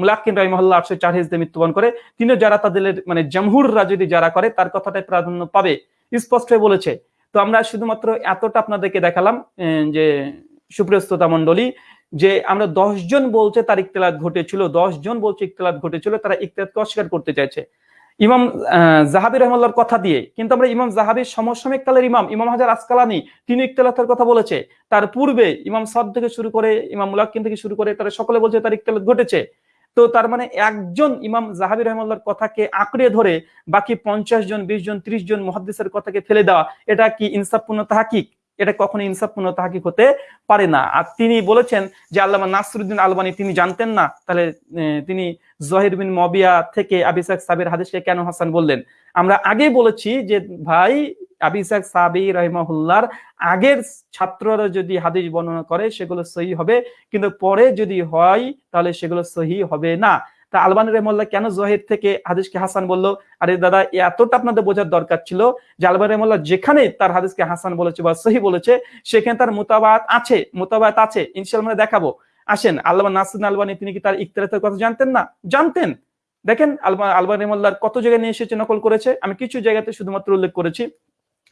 মুলাক্কিন রহিমহল্লা আটশো চার হিজদে মৃত্যুবরণ করে। তিনি যারা তাদের মানে জামহুররা যদি যারা করে, তার কথাটাই প্রাধান্য পাবে। স্পষ্ট বলেছে। তো আমরা শুধুমাত্র এতটা আপনাদেরকে দেখালাম যে সুপ্রিয় শ্রোতা মন্ডলী যে আমরা দশজন বলছে তার ইকতলাত ঘটেছিল, দশ জন বলছে ইকতলাত ঘটেছিল, তারা ইকতলাতকে অস্বীকার করতে চাইছে। ইমাম জাহাবি রহমাল্লার কথা দিয়ে, কিন্তু আমরা ইমাম জাহাবির সমসাময়িক কালের ইমাম ইমাম হাজার আসকালানি, তিনি ইকতলাতের কথা বলেছে। তার পূর্বে ইমাম সদ থেকে শুরু করে, ইমাম মুলাক্কিন থেকে শুরু করে, তারা সকলে বলছে তার ইকতলাত ঘটেছে। তো তার মানে একজন ইমাম জাহাবি রহমাল্লার কথাকে আঁকড়ে ধরে বাকি পঞ্চাশ জন, বিশ জন, ত্রিশ জন মহাদ্দেশের কথাকে ফেলে দেওয়া, এটা কি ইনসাফপূর্ণ তাহাকিক? এটা কখনো ইনসাফপূর্ণ তাহাকিক হতে পারে না। আর তিনি বলেছেন যে আল্লামা নাসরুদ্দিন আলবানি, তিনি জানতেন না? তাহলে তিনি জহির বিন মবিয়া থেকে আবিসাক সাবির হাদিসকে কেন হাসান বললেন? আমরা আগে বলেছি যে ভাই আবিসাক সাবি রহিমাহুল্লার আগের ছাত্ররা যদি হাদিস বর্ণনা করে, সেগুলো সহি হবে। কিন্তু পরে যদি হয়, তাহলে সেগুলো সহি হবে না। তা আলবানী রহমল্লাহ কেন জহির থেকে হাদিসকে হাসান বলল? আরে দাদা এতটা আপনাদের বোঝার দরকার ছিল যে আলবানী রহমল্লাহ যেখানে তার হাদিসকে হাসান বলেছে বা সহি বলেছে, সেখানে তার মোতাবাত আছে মোতাবাত আছে। ইনশাল্লাহ আমরা দেখাবো। আসেন আল্লাহ নাসিন আলবানী, তিনি কি তার ইকতলাতের কথা জানতেন না? জানতেন। দেখেন, আলবা, আলবানী রহমল্লার কত জায়গায় নিয়ে এসেছে, নকল করেছে। আমি কিছু জায়গাতে শুধুমাত্র উল্লেখ করেছি।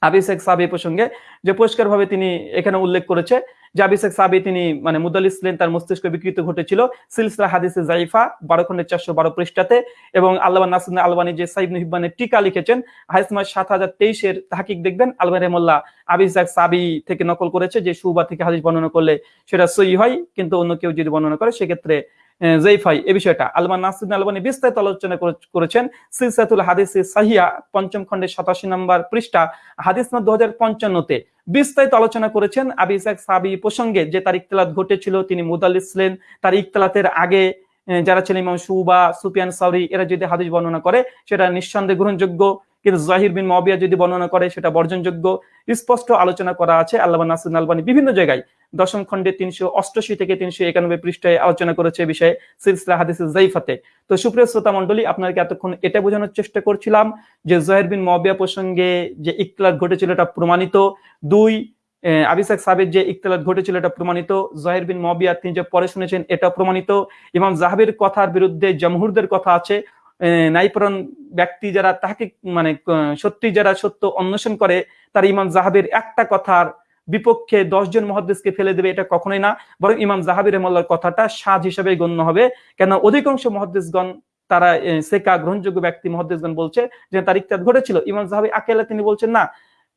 আবিসেক সাবি প্রসঙ্গে যে পরিষ্কার ভাবে তিনি এখানে উল্লেখ করেছে। যে আবিসেক সাবি তিনি মানে মুদালিস ইসলেন তার মস্তিষ্ক বিকৃত ঘটেছিল। সিলসিলা হাদিসে জাইফা বারো খন্ডের চারশো বারো পৃষ্ঠাতে। এবং আল্লাহ নাসিন আলবানী যে সাইব হিব্বানের টিকা লিখেছেন হাইসমাস সাত হাজার তেইশের তাহাকিক দেখবেন। আলবানী রহমল্লাহ আবিসাক সাবি থেকে নকল করেছে, যে সুবা থেকে হাদিস বর্ণনা করলে সেটা সই হয়, কিন্তু অন্য কেউ যদি বর্ণনা করে, সেক্ষেত্রে জৈফাই এ বিষয়টা আলমান নাসিন আলবানী বিস্তারিত আলোচনা করেছেন। সিলসাতুল হাদিসে সাহিয়া পঞ্চম খণ্ডের সাতাশি নম্বর পৃষ্ঠা, হাদিস দু হাজার পঞ্চান্নতে। বিস্তারিত আলোচনা করেছেন আবি ইসাক সাবি প্রসঙ্গে যে তার ইকতলাত ঘটেছিল, তিনি মুদাল্লিস ছিলেন। তার ইকতলাতের আগে যারা ছিলেন সুবা সুপিয়ান সাউরি, এরা যদি হাদিস বর্ণনা করে, সেটা নিঃসন্দেহে গ্রহণযোগ্য। কিন্তু জাহির বিন মবিয়া যদি বর্ণনা করে, সেটা বর্জনযোগ্য। স্পষ্ট আলোচনা করা আছে আল্লাহ নাসির আলবানী বিভিন্ন জায়গায়। দশম খণ্ডে তিনশো অষ্টআশি থেকে তিনশো একানব্বই পৃষ্ঠায় আলোচনা করেছে এ বিষয়ে সিলসিলা হাদিস জাইফাতে। তো সুপ্রিয় শ্রোতা মন্ডলী আপনাকে এতক্ষণ এটা বোঝানোর চেষ্টা করছিলাম যে জহের বিন মবিয়া প্রসঙ্গে যে ইকতলাত ঘটেছিল এটা প্রমাণিত। দুই আবিসাক সাবের যে ইকতলাত ঘটেছিল এটা প্রমাণিত। জহের বিন মবিয়া তিনি যে পরে শুনেছেন, এটা প্রমাণিত। ইমাম জাহাবির কথার বিরুদ্ধে জমহুরদের কথা আছে। নাইপরণ ব্যক্তি যারা তাহাকে মানে সত্যি যারা সত্য অন্বেষণ করে, তার ইমাম জাহাবের একটা কথার বিপক্ষে দশজন মহাদ্দেশকে ফেলে দেবে এটা কখনোই না। বরং ইমাম জাহাবির রহমাল্লার কথাটা সাজ হিসেবে গণ্য হবে। কেন অধিকাংশ মহাদ্দেশগণ তারা সেকা গ্রহণযোগ্য ব্যক্তি মহাদ্দেশগণ বলছে যে, তার ইত্যাদ ঘটেছিল। ইমাম জাহাবি আকেলা তিনি বলছেন, না,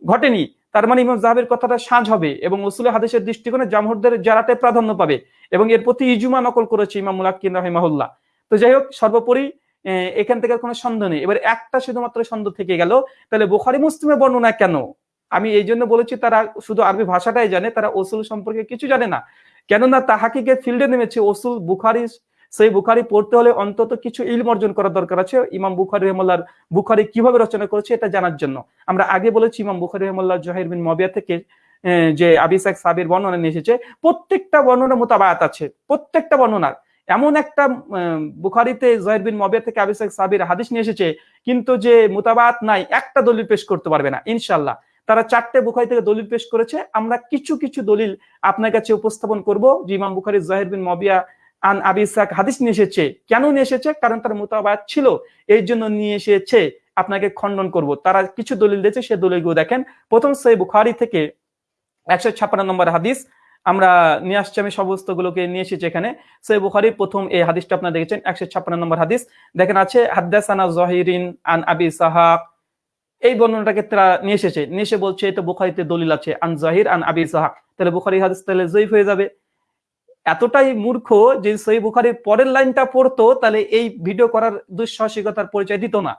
ঘটেনি। তার মানে ইমাম জাহাবের কথাটা সাজ হবে এবং উসুলে হাদিসের দৃষ্টিকোণে জামহুরদের জারাতে প্রাধান্য পাবে এবং এর প্রতি ইজুমা নকল করেছে ইমাম মুলাক্কিন রাহিমাহুল্লাহ। তো যাই হোক, সর্বোপরি এখান থেকে কোনো সন্দেহ নেই। এবার একটা শুধুমাত্র সন্দেহ থেকে গেল, তাহলে বুখারি মুসলিমের বর্ণনা কেন? আমি এই জন্য বলেছি তারা শুধু আরবি ভাষাটাই জানে, তারা ওসুল সম্পর্কে কিছু জানে না। কেননা তাহাকিকে ফিল্ডে নেমেছে ওসুল বুখারি, সেই বুখারি পড়তে হলে অন্তত কিছু ইলম অর্জন করার দরকার আছে। ইমাম বুখারি রহমাল্লার বুখারি কীভাবে রচনা করেছে এটা জানার জন্য। আমরা আগে বলেছি ইমাম বুখারি রহমাল্লাহ জহির বিন মবিয়া থেকে যে আবিসাক সাবির বর্ণনা নিয়ে এসেছে। প্রত্যেকটা বর্ণনা মোতাবায়াত আছে, প্রত্যেকটা বর্ণনার। এমন একটা বুখারিতে জহির বিন মবিয়া থেকে আবিসাক সাবির হাদিস নিয়ে এসেছে, কিন্তু যে মোতাবায়াত নাই, একটা দলিল পেশ করতে পারবে না ইনশাল্লাহ তারা চারটে বুখারি থেকে দলিল পেশ করেছে, আমরা কিছু কিছু দলিল আপনার কাছে উপস্থাপন করব, যে ইমাম বুখারি জাহির বিন মবিয়া আন আবি ইসাক হাদিস নিয়ে এসেছে। কেন নিয়ে এসেছে? কারণ তার মোতাবায়াত ছিল, এই জন্য নিয়ে এসেছে, আপনাকে খণ্ডন করব। তারা কিছু দলিল দিয়েছে, সে দলিলগুলো দেখেন। প্রথম সেই বুখারি থেকে একশো ছাপ্পান্ন নম্বর হাদিস আমরা নিয়ে আসছি আমি সমস্ত গুলোকে নিয়ে এসেছি এখানে। সেই বুখারির প্রথম এই হাদিসটা আপনারা দেখেছেন একশো ছাপ্পান্ন নম্বর হাদিস। দেখেন আছে হাদ্দাসানা জহিরিন আন আবি সাহাব। এই বর্ণনাটাকে তারা নিয়ে এসেছে। নিয়ে এসে বলছে এটা বুখারিতে দলিল আছে আন জাহির আন আবি সাহাক তাহলে বুখারি হাদিস তাহলে জয়ীফ হয়ে যাবে। এতটাই মূর্খ যে সেই বুখারির পরের লাইনটা পড়তো তাহলে এই ভিডিও করার দুঃসাহসিকতার পরিচয় দিত না।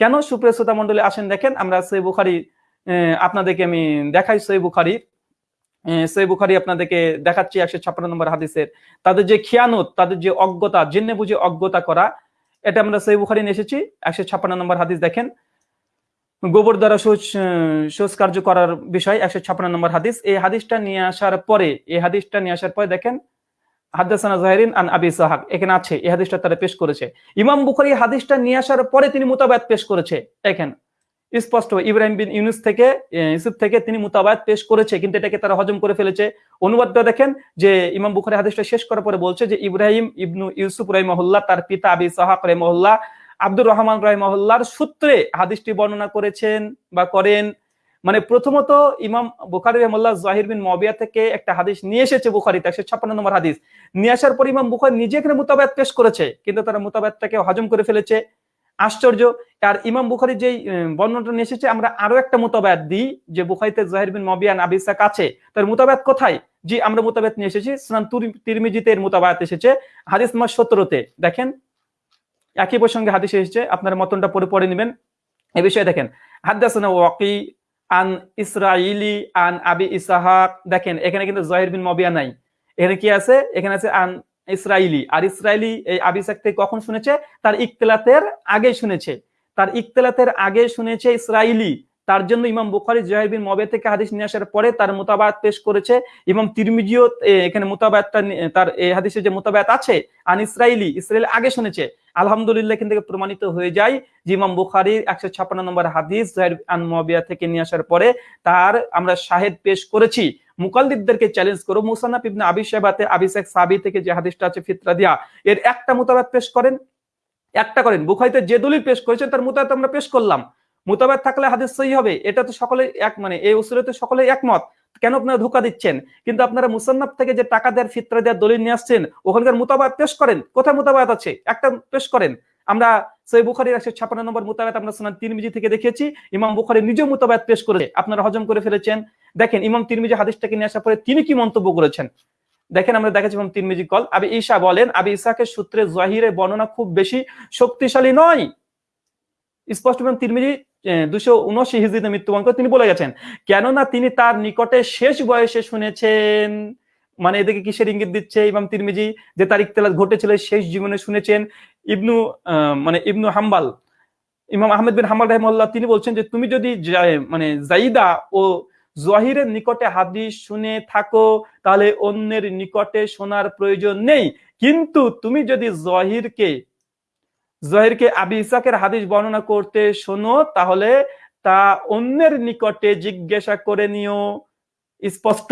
কেন সুপ্রিয় শ্রোতা মন্ডলী আসেন দেখেন আমরা সেই বুখারি আপনাদেরকে আমি দেখাই সেই বুখারি। আহ, সেই বুখারি আপনাদেরকে দেখাচ্ছি একশো ছাপ্পান্ন নম্বর হাদিসের। তাদের যে খিয়ানত তাদের যে অজ্ঞতা জেনে বুঝে অজ্ঞতা করা এটা আমরা সেই বুখারি এসেছি। একশো ছাপ্পান্ন নম্বর হাদিস দেখেন। গোবর দ্বারা শৌচ আহ, কার্য করার বিষয় একশো ছাপ্পান্ন নম্বর হাদিস। এই হাদিসটা নিয়ে আসার পরে এই হাদিসটা নিয়ে আসার পরে দেখেন হাদাসানা জাহিরিন আন আবি সাহাক এখানে আছে এই হাদিসটা তারা পেশ করেছে। ইমাম বুখারী হাদিসটা নিয়ে আসার পরে তিনি মুতাবায়াত পেশ করেছে দেখেন। স্পষ্ট। ইব্রাহিম বিন ইউনুস থেকে ইউসুফ থেকে তিনি মুতাবায়াত পেশ করেছে, কিন্তু এটাকে তারা হজম করে ফেলেছে। অনুবাদটা দেখেন যে ইমাম বুখারী হাদিসটা শেষ করার পরে বলছে যে ইব্রাহিম ইবনু ইউসুফ রহিমহুল্লাহ, তার পিতা আবি সাহাক রহিমহুল্লাহ, আব্দুর রহমান রহিমহুল্লাহর সূত্রে হাদিসটি বর্ণনা করেছেন বা করেন। মানে প্রথমত ইমাম বুখারি রহমুল্লাহ জাহির বিন মবিয়া থেকে একটা হাদিস নিয়ে এসেছে বুখারিতে একশো ছাপ্পান্ন নম্বর হাদিস। নিয়ে আসার পর ইমাম বুখারি নিজে এখানে মুতাবায়াত পেশ করেছে, কিন্তু তারা মুতাবায়াতটাকে হজম করে ফেলেছে। আশ্চর্য। আর ইমাম বুখারি আহ, বর্ণনাটা নিয়ে এসেছে আমরা আরও একটা মুতাবায়াত দিই যে বুখারিতে জাহির বিন মবিয়ান আবিসাক আছে। তার মুতাবায়াত কোথায়? জি আমরা মুতাবায়াত নিয়ে এসেছি সুনান তুর- তিরমিজিতে এর মুতাবায়াত এসেছে হাদিস নম্বর সতেরোতে। দেখেন একই প্রসঙ্গে হাদিস এসেছে আপনার মতনটা পরে পড়ে নেবেন। এ বিষয়ে দেখেন হাদ্দাসানা ওয়াকি আন ইসরাইলি আন আবি ইসাহাক। দেখেন এখানে কিন্তু জহির বিন মবিয়া নাই। এখানে কি আছে? এখানে আছে আন ইসরাইলি। আর ইসরাইলি এই আবিসাক থেকে কখন শুনেছে? তার ইকতলাতের আগে শুনেছে। তার ইকতলাতের আগে শুনেছে ইসরাইলি। তার জন্য ইমাম বুখারি জহির মবে থেকে হাদিস নিয়ে আসার পরে তার মোতাবায়াত পেশ করেছে। ইমাম তিরমিজিও এখানে মোতাবায়াতটা তার এই হাদিসে যে মোতাবায়াত আছে, আন ইসরাইলি ইসরায়েল আগে শুনেছে। আলহামদুলিল্লাহ এখান থেকে প্রমাণিত হয়ে যায় যে ইমাম বুখারির একশো ছাপ্পান্ন নম্বর হাদিস জহির আন মবিয়া থেকে নিয়ে আসার পরে তার আমরা শাহেদ পেশ করেছি। মুকাল্লিদদেরকে চ্যালেঞ্জ করো। মুসান্নাফ ইবনে আবি সাহেবাতে আবিসেক সাবি থেকে যে হাদিসটা আছে, ফিতরা দিয়া, এর একটা মোতাবাত পেশ করেন। একটা করেন। বুখারিতে যে দলিল পেশ করেছেন, তার মোতাবাত আমরা পেশ করলাম। মোতাবাত থাকলে হাদিস সহি হবে। এটা তো সকলে এক মানে এই উসুলে তো সকলে একমত। কেন আপনারা ধোকা দিচ্ছেন? কিন্তু আপনারা মুসান্নাফ থেকে যে টাকা দেওয়ার ফিতরা দেওয়ার দলিল নিয়ে আসছেন, ওখানকার মোতাবাত পেশ করেন। কোথায় মোতাবাত আছে? একটা পেশ করেন। আমরা সই বুখারির একশো ছাপ্পান্ন নম্বর মোতাবেত আমরা শোনান তিরমিজি থেকে দেখেছি ইমাম বুখারি নিজেও মোতাবেত পেশ করে আপনারা হজম করে ফেলেছেন। দেখেন, ইমাম তিরমিজি হাদিসটাকে নিয়ে আসার পরে তিনি কি মন্তব্য করেছেন? দেখেন, আমরা দেখাচ্ছি ইমাম তিরমিজি কল। আবি ঈশা বলেন, আবি ইসাকের সূত্রে জহিরে বর্ণনা খুব বেশি শক্তিশালী নয়। স্পষ্ট ইমাম তিরমিজি দুশো উনআশি হিজড়িতে মৃত্যুবরণ করে তিনি বলে গেছেন, কেননা তিনি তার নিকটে শেষ বয়সে শুনেছেন। মানে এদিকে কিসের ইঙ্গিত দিচ্ছে ইমাম তিরমিজি? যে তার ইকতলাত ঘটেছিল, শেষ জীবনে শুনেছেন। ইবনু মানে ইবনু হাম্বাল, ইমাম আহমেদ বিন হাম্বাল রহমাল্লাহ তিনি বলছেন যে, তুমি যদি মানে জাইদা ও জহিরের নিকটে হাদিস শুনে থাকো, তাহলে অন্যের নিকটে শোনার প্রয়োজন নেই। কিন্তু তুমি যদি জহিরকে জহিরকে আবি ইসাকের হাদিস বর্ণনা করতে শোনো, তাহলে তা অন্যের নিকটে জিজ্ঞাসা করে নিও। স্পষ্ট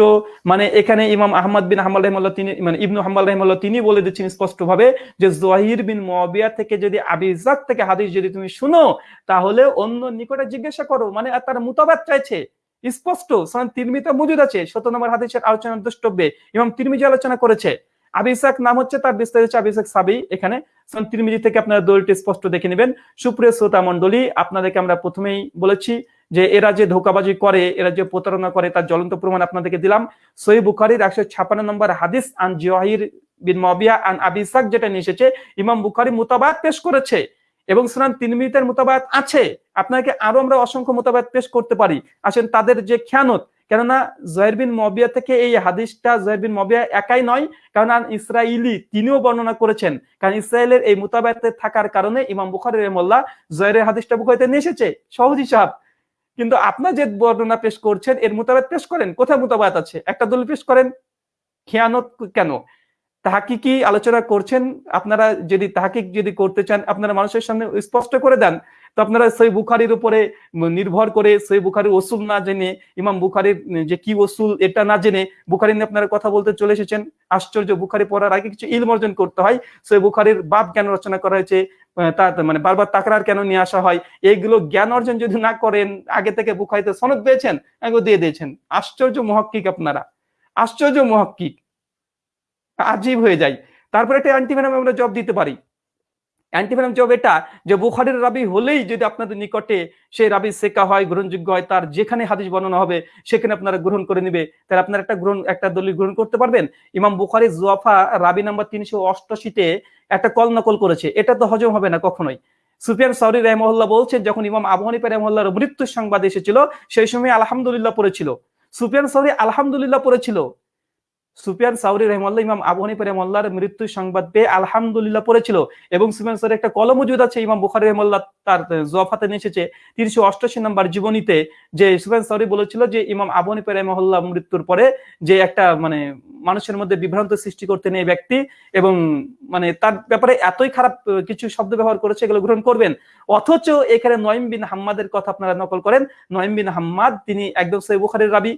মানে এখানে ইমাম আহমদ বিন হাম্মাল রহমাল্লাহ তিনি মানে ইবনু হাম্মাল রহমাল্লাহ তিনি বলে দিচ্ছেন স্পষ্ট ভাবে যে জহির বিন মুয়াবিয়া থেকে যদি আবি ইসাক থেকে হাদিস যদি তুমি শুনো, তাহলে অন্য নিকটে জিজ্ঞাসা করো মানে তার মুতাবাত চাইছে। স্পষ্ট তিরমিতে মজুদ আছে শত নম্বর হাদিসের আলোচনা দ্রষ্টব্যে ইমাম তিরমিজি আলোচনা করেছে। আবি ইসাক নাম হচ্ছে তার বিস্তারিত হচ্ছে আবি ইসাক সাবি এখানে। তিরমিজি থেকে আপনারা দলটি স্পষ্ট দেখে নেবেন। সুপ্রিয় শ্রোতা মন্ডলী আপনাদেরকে আমরা প্রথমেই বলেছি যে এরা যে ধোকাবাজি করে, এরা যে প্রতারণা করে, তার জ্বলন্ত প্রমাণ আপনাদেরকে দিলাম। সহি বুখারির একশো ছাপান্ন নম্বর হাদিস, আন জিওয়াহির বিন মবিয়া আন আবিসাক যেটা নিয়ে এসেছে, ইমাম বুখারি মোতাবাত পেশ করেছে এবং সুনান তিন মিনিটের মোতাবাত আছে। আপনাকে আরও আমরা অসংখ্য মোতাবাত পেশ করতে পারি। আসেন তাদের যে খেয়ানত, কেননা জয়ের বিন মবিয়া থেকে এই হাদিসটা জয়ের বিন মবিয়া একাই নয় কারণ ইসরাইলি তিনিও বর্ণনা করেছেন। কারণ ইসরায়েলের এই মোতাবাতে থাকার কারণে ইমাম বুখারি রহমল্লাহ জয়ের হাদিসটা বুখারিতে নিয়ে এসেছে। সহজ হিসাব কিন্তু আপনার যে বর্ণনা পেশ করছেন, এর মোতাবেক পেশ করেন। কোথায় মোতাবাত আছে? একটা দলিল পেশ করেন। খেয়ানত কেন? তাহাকিকি আলোচনা করছেন, আপনারা যদি তাহাকিক যদি করতে চান, আপনারা মানুষের সামনে স্পষ্ট করে দেন। তো আপনারা সেই বুখারির উপরে নির্ভর করে সেই বুখারির ওসুল না জেনে, ইমাম বুখারির যে কি ওসুল এটা না জেনে বুখারি নিয়ে আপনারা কথা বলতে চলে এসেছেন। আশ্চর্য, বুখারি পড়ার আগে কিছু ইলম অর্জন করতে হয়। সেই বুখারির বাপ কেন রচনা করা হয়েছে। মানে বারবার তাকরার কেন নিয়ে আসা হয়? এইগুলো জ্ঞান অর্জন যদি না করেন, আগে থেকে বুক হয়তো সনদ পেয়েছেন? এগুলো দিয়ে দিয়েছেন। আশ্চর্য মহাক্কিক আপনারা। আশ্চর্য মহাক্কিক। আজীব হয়ে যায়। তারপরে একটা অ্যান্টিভেনাম আমরা জব দিতে পারি। অ্যান্টিভেনাম জব এটা যে বুখারির রাবি হলেই যদি আপনাদের নিকটে সেই রাবি শেখা হয়, গ্রহণযোগ্য হয়, তার যেখানে হাদিস বর্ণনা হবে, সেখানে আপনারা গ্রহণ করে নিবে। তাহলে আপনারা একটা গ্রহণ, একটা দলিল গ্রহণ করতে পারবেন? ইমাম বুখারি জোয়াফা রাবি নাম্বার তিনশো অষ্টআশিতে একটা কল নকল করেছে। এটা তো হজম হবে না কখনোই। সুফিয়ান সাউরি রহমল্লাহ বলছেন, যখন ইমাম আবু হানিফা রহমল্লাহর মৃত্যুর সংবাদ এসেছিল, সেই সময় আলহামদুলিল্লাহ পড়েছিল। সুফিয়ান সাউরি আলহামদুলিল্লাহ পড়েছিল। সুফিয়ান সাউরি রহমাল্লাহ ইমাম আবু হানিফা রহমাল্লাহর মৃত্যুর সংবাদ পেয়ে আলহামদুলিল্লাহ পড়েছিল এবং সুফিয়ান সাউরি একটা কলম মজুদ আছে, ইমাম বুখারি রহমাল্লাহ তার জফাতে নিয়ে এসেছে তিনশো অষ্টাশি নম্বর জীবনীতে, যে সুফিয়ান সাউরি বলেছিল যে ইমাম আবু হানিফা মৃত্যুর পরে যে একটা মানে মানুষের মধ্যে বিভ্রান্ত সৃষ্টি করতে নেই ব্যক্তি এবং মানে তার ব্যাপারে এতই খারাপ কিছু শব্দ ব্যবহার করেছে, এগুলো গ্রহণ করবেন। অথচ এখানে নয়ম বিন হাম্মাদের কথা আপনারা নকল করেন। নয়ম বিন হাম্মাদ, তিনি একদম সেই বুখারির রাবি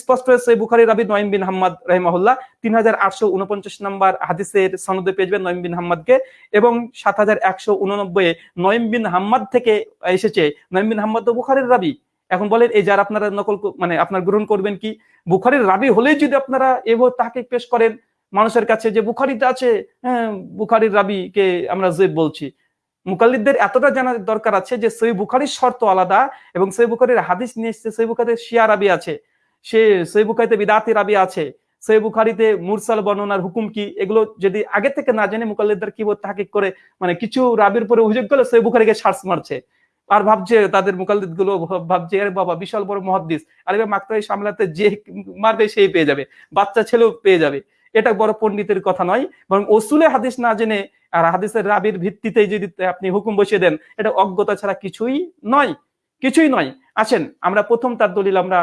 স্পষ্ট সেই বুখারি রাবি নয়ম বিন হাম্মাদ রহিমাহুল্লাহ। তিন হাজার আটশো উনপঞ্চাশ নম্বর হাদিসের সনদে যাবেন নয়ম বিন হাম্মাদকে। এবং সাত হাজার একশো উননব্বই নয়ম বিন হাম্মাদ থেকে এসেছে। নয়ম বিন হাম্মাদ তো বুখারির রাবি। এখন বলেন, এই যার আপনারা নকল মানে আপনার গ্রহণ করবেন কি? বুখারির রাবি হলেই যদি আপনারা এভাবে তাকে পেশ করেন মানুষের কাছে যে বুখারিতে আছে হ্যাঁ বুখারির রাবি কে আমরা যে বলছি। মুকাল্লিদদের এতটা জানার দরকার আছে যে সই বুখারির শর্ত আলাদা এবং সই বুখারির হাদিস নিয়ে এসছে, সই বুখারিতে শিয়া রাবি আছে। সে সই বুখারিতে বিদাতি রাবি আছে। সই বুখারিতে মুরসাল বর্ণনার হুকুম কি? এগুলো যদি আগে থেকে না জেনে মুকাল্লিদদের কি তাহাকিক করে মানে কিছু রাবির উপরে অভিযোগ করলে সই বুখারিকে সার্চ মারছে। আর ভাবছে তাদের মুকাল্লিদগুলো ভাবছে আরে বাবা, বিশাল বড় মহাদ্দিস। আরে মাত্রাই সামলাতে যে মারবে সেই পেয়ে যাবে। বাচ্চা ছেলেও পেয়ে যাবে। এটা বড় পণ্ডিতের কথা নয়, বরং ওসুলে হাদিস না জেনে আর হাদিসের রাবির ভিত্তিতেই যদি আপনি হুকুম বসিয়ে দেন, এটা অজ্ঞতা ছাড়া কিছুই নয়। কিছুই নয়। আসেন, আমরা প্রথম তার দলিল আমরা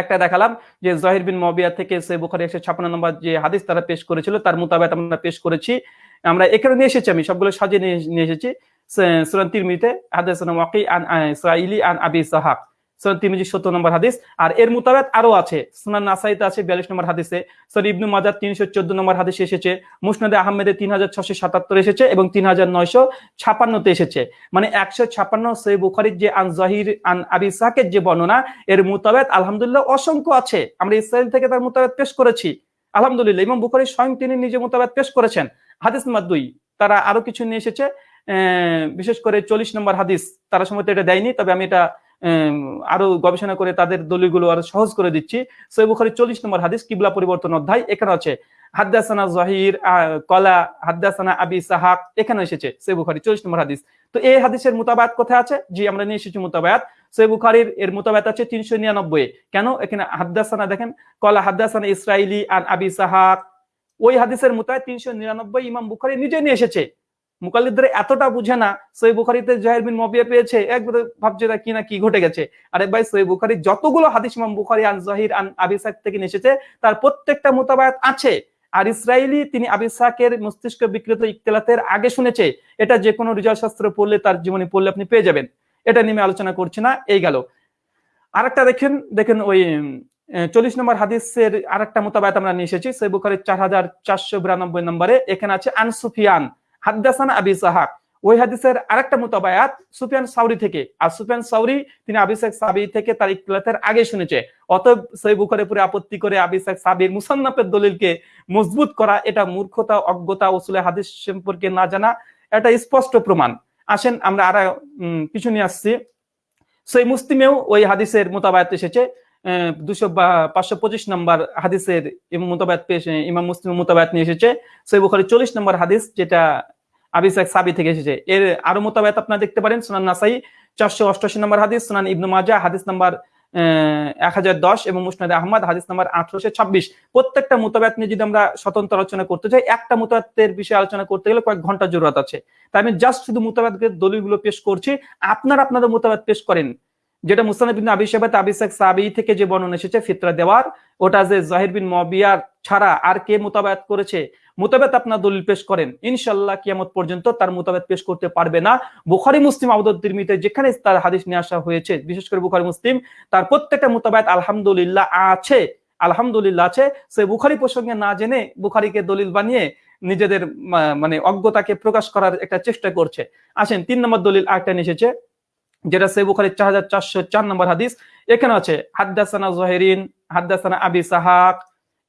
একটা দেখালাম যে জহির বিন মবিয়া থেকে সে বুখারি একশো ছাপ্পান্ন নম্বর যে হাদিস তারা পেশ করেছিল, তার মোতাবেক আমরা পেশ করেছি। আমরা এখানে নিয়ে এসেছি আমি, সবগুলো সাজিয়ে নিয়ে এসেছি। সুরান তিরমিতে হাদিস ওয়াকি আন ইসরাইলি আন আবি সাহাব। সুরান তিরমিজি সত্তর নম্বর হাদিস। আর এর মোতাবেক আরও আছে। সুনান নাসাইতে আছে বিয়াল্লিশ নম্বর হাদিসে। সর ইবনু মাজার তিনশো চোদ্দ নম্বর হাদিসে এসেছে। মুসনাদে আহমেদে তিন হাজার ছশো সাতাত্তর এসেছে এবং তিন হাজার নয়শো ছাপান্নতে এসেছে। মানে একশো ছাপান্ন সই বুখারির যে আন জহির, আন আবি সাকের যে বর্ণনা, এর মোতাবেক আলহামদুলিল্লাহ অসংখ্য আছে। আমরা ইসরায়েল থেকে তার মোতাবেক পেশ করেছি। আলহামদুলিল্লাহ এবং বুখারি স্বয়ং তিনি নিজে মোতাবেক পেশ করেছেন। হাদিস নাম্বার দুই, তারা আরও কিছু নিয়ে এসেছে। বিশেষ করে চল্লিশ নম্বর হাদিস। তারা সময় এটা দেয়নি, তবে আমি এটা আরও গবেষণা করে তাদের দলিলগুলো আরও সহজ করে দিচ্ছি। বুখারি চল্লিশ নম্বর হাদিস, কিবলা পরিবর্তন অধ্যায়, এখানে আছে, হাদ্দাসানা জহির কলা, হাদ্দাসানা আবি সাহাক এখানে এসেছে সৈয় বুখারি চল্লিশ নম্বর হাদিস। তো এই হাদিসের মোতাবায়াত কোথায় আছে? জি, আমরা নিয়ে এসেছি মোতাবায়াত। বুখারির এর মোতাবায়াত আছে তিনশো নিরানব্বই কেন? এখানে হাদ্দাসানা, দেখেন, কলা, হাদ্দাসানা ইসরাইলি আর আবি সাহাক। ওই হাদিসের মোতাবেক তিনশো নিরানব্বই ইমাম বুখারি নিজে নিয়ে এসেছে। মুকাল্লিদদের এতটা বুঝে না, সই বুখারিতে জাহির বিন মবিয়া পেয়েছে, একবারে ভাবছে কি না, কি ঘটে গেছে। আরে ভাই, সই বুখারি যতগুলো হাদিস ইমাম বুখারি আন জাহির আন আবিসাক থেকে এসেছে, তার প্রত্যেকটা মোতাবায়াত আছে। আর ইসরায়েলি তিনি আবিসাকের মস্তিষ্ক বিকৃত ইকতলাতের আগে শুনেছে, এটা যে কোনো রিজাল শাস্ত্র পড়লে তার জীবনী পড়লে আপনি পেয়ে যাবেন। এটা নিয়ে আলোচনা করছি না, এই গেল। আরেকটা দেখেন দেখেন ওই চল্লিশ নম্বর হাদিসের আরেকটা মোতাবায়াত আমরা নিয়ে এসেছি, সই বুখারির চার হাজার চারশো বিরানব্বই নম্বরে, এখানে আছে আন সুফিয়ান। হাদ্দাসান আবি সাহাক ওই হাদিসের আরেকটা মোতাবায়াত সুফিয়ান সাউরি থেকে। আর সুফিয়ান সাউরি, তিনি আবিসাক সাবি থেকে তার ইকতলাতের আগে শুনেছে। অতএব সই বুখারে পুরে আপত্তি করে আবিসাক সাবির মুসান্নাফের দলিলকে মজবুত করা, এটা মূর্খতা, অজ্ঞতা ওসুলে হাদিস সম্পর্কে না জানা, এটা স্পষ্ট প্রমাণ। আসেন আমরা আর কিছু নিয়ে আসছি। সেই মুসলিমেও ওই হাদিসের মোতাবায়াত এসেছে। দুশো পাঁচশো পঁচিশ নম্বর হাদিসের মোতাবায়াত পেশ ইমাম মুসলিম মোতাবায়াত নিয়ে এসেছে। সেই বুখারি চল্লিশ নম্বর হাদিস, যেটা আবিসাক সাবি থেকে এসেছে। এর আরও মোতাবায়াত আপনারা দেখতে পারেন সুনান নাসাই, চারশো অষ্টাশি নম্বর হাদিস, সুনান ইবনু মাজা হাদিস নাম্বার এক হাজার দশ এবং মুসনাদ আহমদ, হাদিস নাম্বার আঠারোশো ছাব্বিশ। প্রত্যেকটা মোতাবায়াত নিয়ে যদি আমরা স্বতন্ত্র আলোচনা করতে চাই একটা মোতাবাতের বিষয়ে আলোচনা করতে গেলে কয়েক ঘণ্টা জরুরত আছে। তাই আমি জাস্ট শুধু মোতাবাতের দলিলগুলো পেশ করছি। আপনারা আপনাদের মোতাবাত পেশ করেন। যেটা মুসানব বিন আবি আবিসাক সাবি থেকে যে বর্ণনা এসেছে, ফিতরা দেওয়ার, ওটা যে জাহির বিন মবিয়ার ছাড়া আর কে মোতাবায়াত করেছে? মোতাবেত আপনার দলিল পেশ করেন। ইনশাল্লাহ কিয়ামত পর্যন্ত তার মোতাবেত পেশ করতে পারবে না। বুখারি, মুসলিম আবদুল তিরমিতে যেখানে তার হাদিস নিয়ে আসা হয়েছে, বিশেষ করে বুখারি, মুসলিম, তার প্রত্যেকটা মোতাবেত আলহামদুলিল্লাহ আছে আলহামদুলিল্লাহ আছে। সে বুখারি প্রসঙ্গে না জেনে বুখারিকে দলিল বানিয়ে নিজেদের মানে অজ্ঞতাকে প্রকাশ করার একটা চেষ্টা করছে। আসেন, তিন নম্বর দলিল আরেকটা এসেছে, যেটা সে বুখারি চার হাজার চারশো চার নম্বর হাদিস। এখানে আছে, হাদ্দাসানা জহেরিন হাদ্দাসানা আবি সাহাক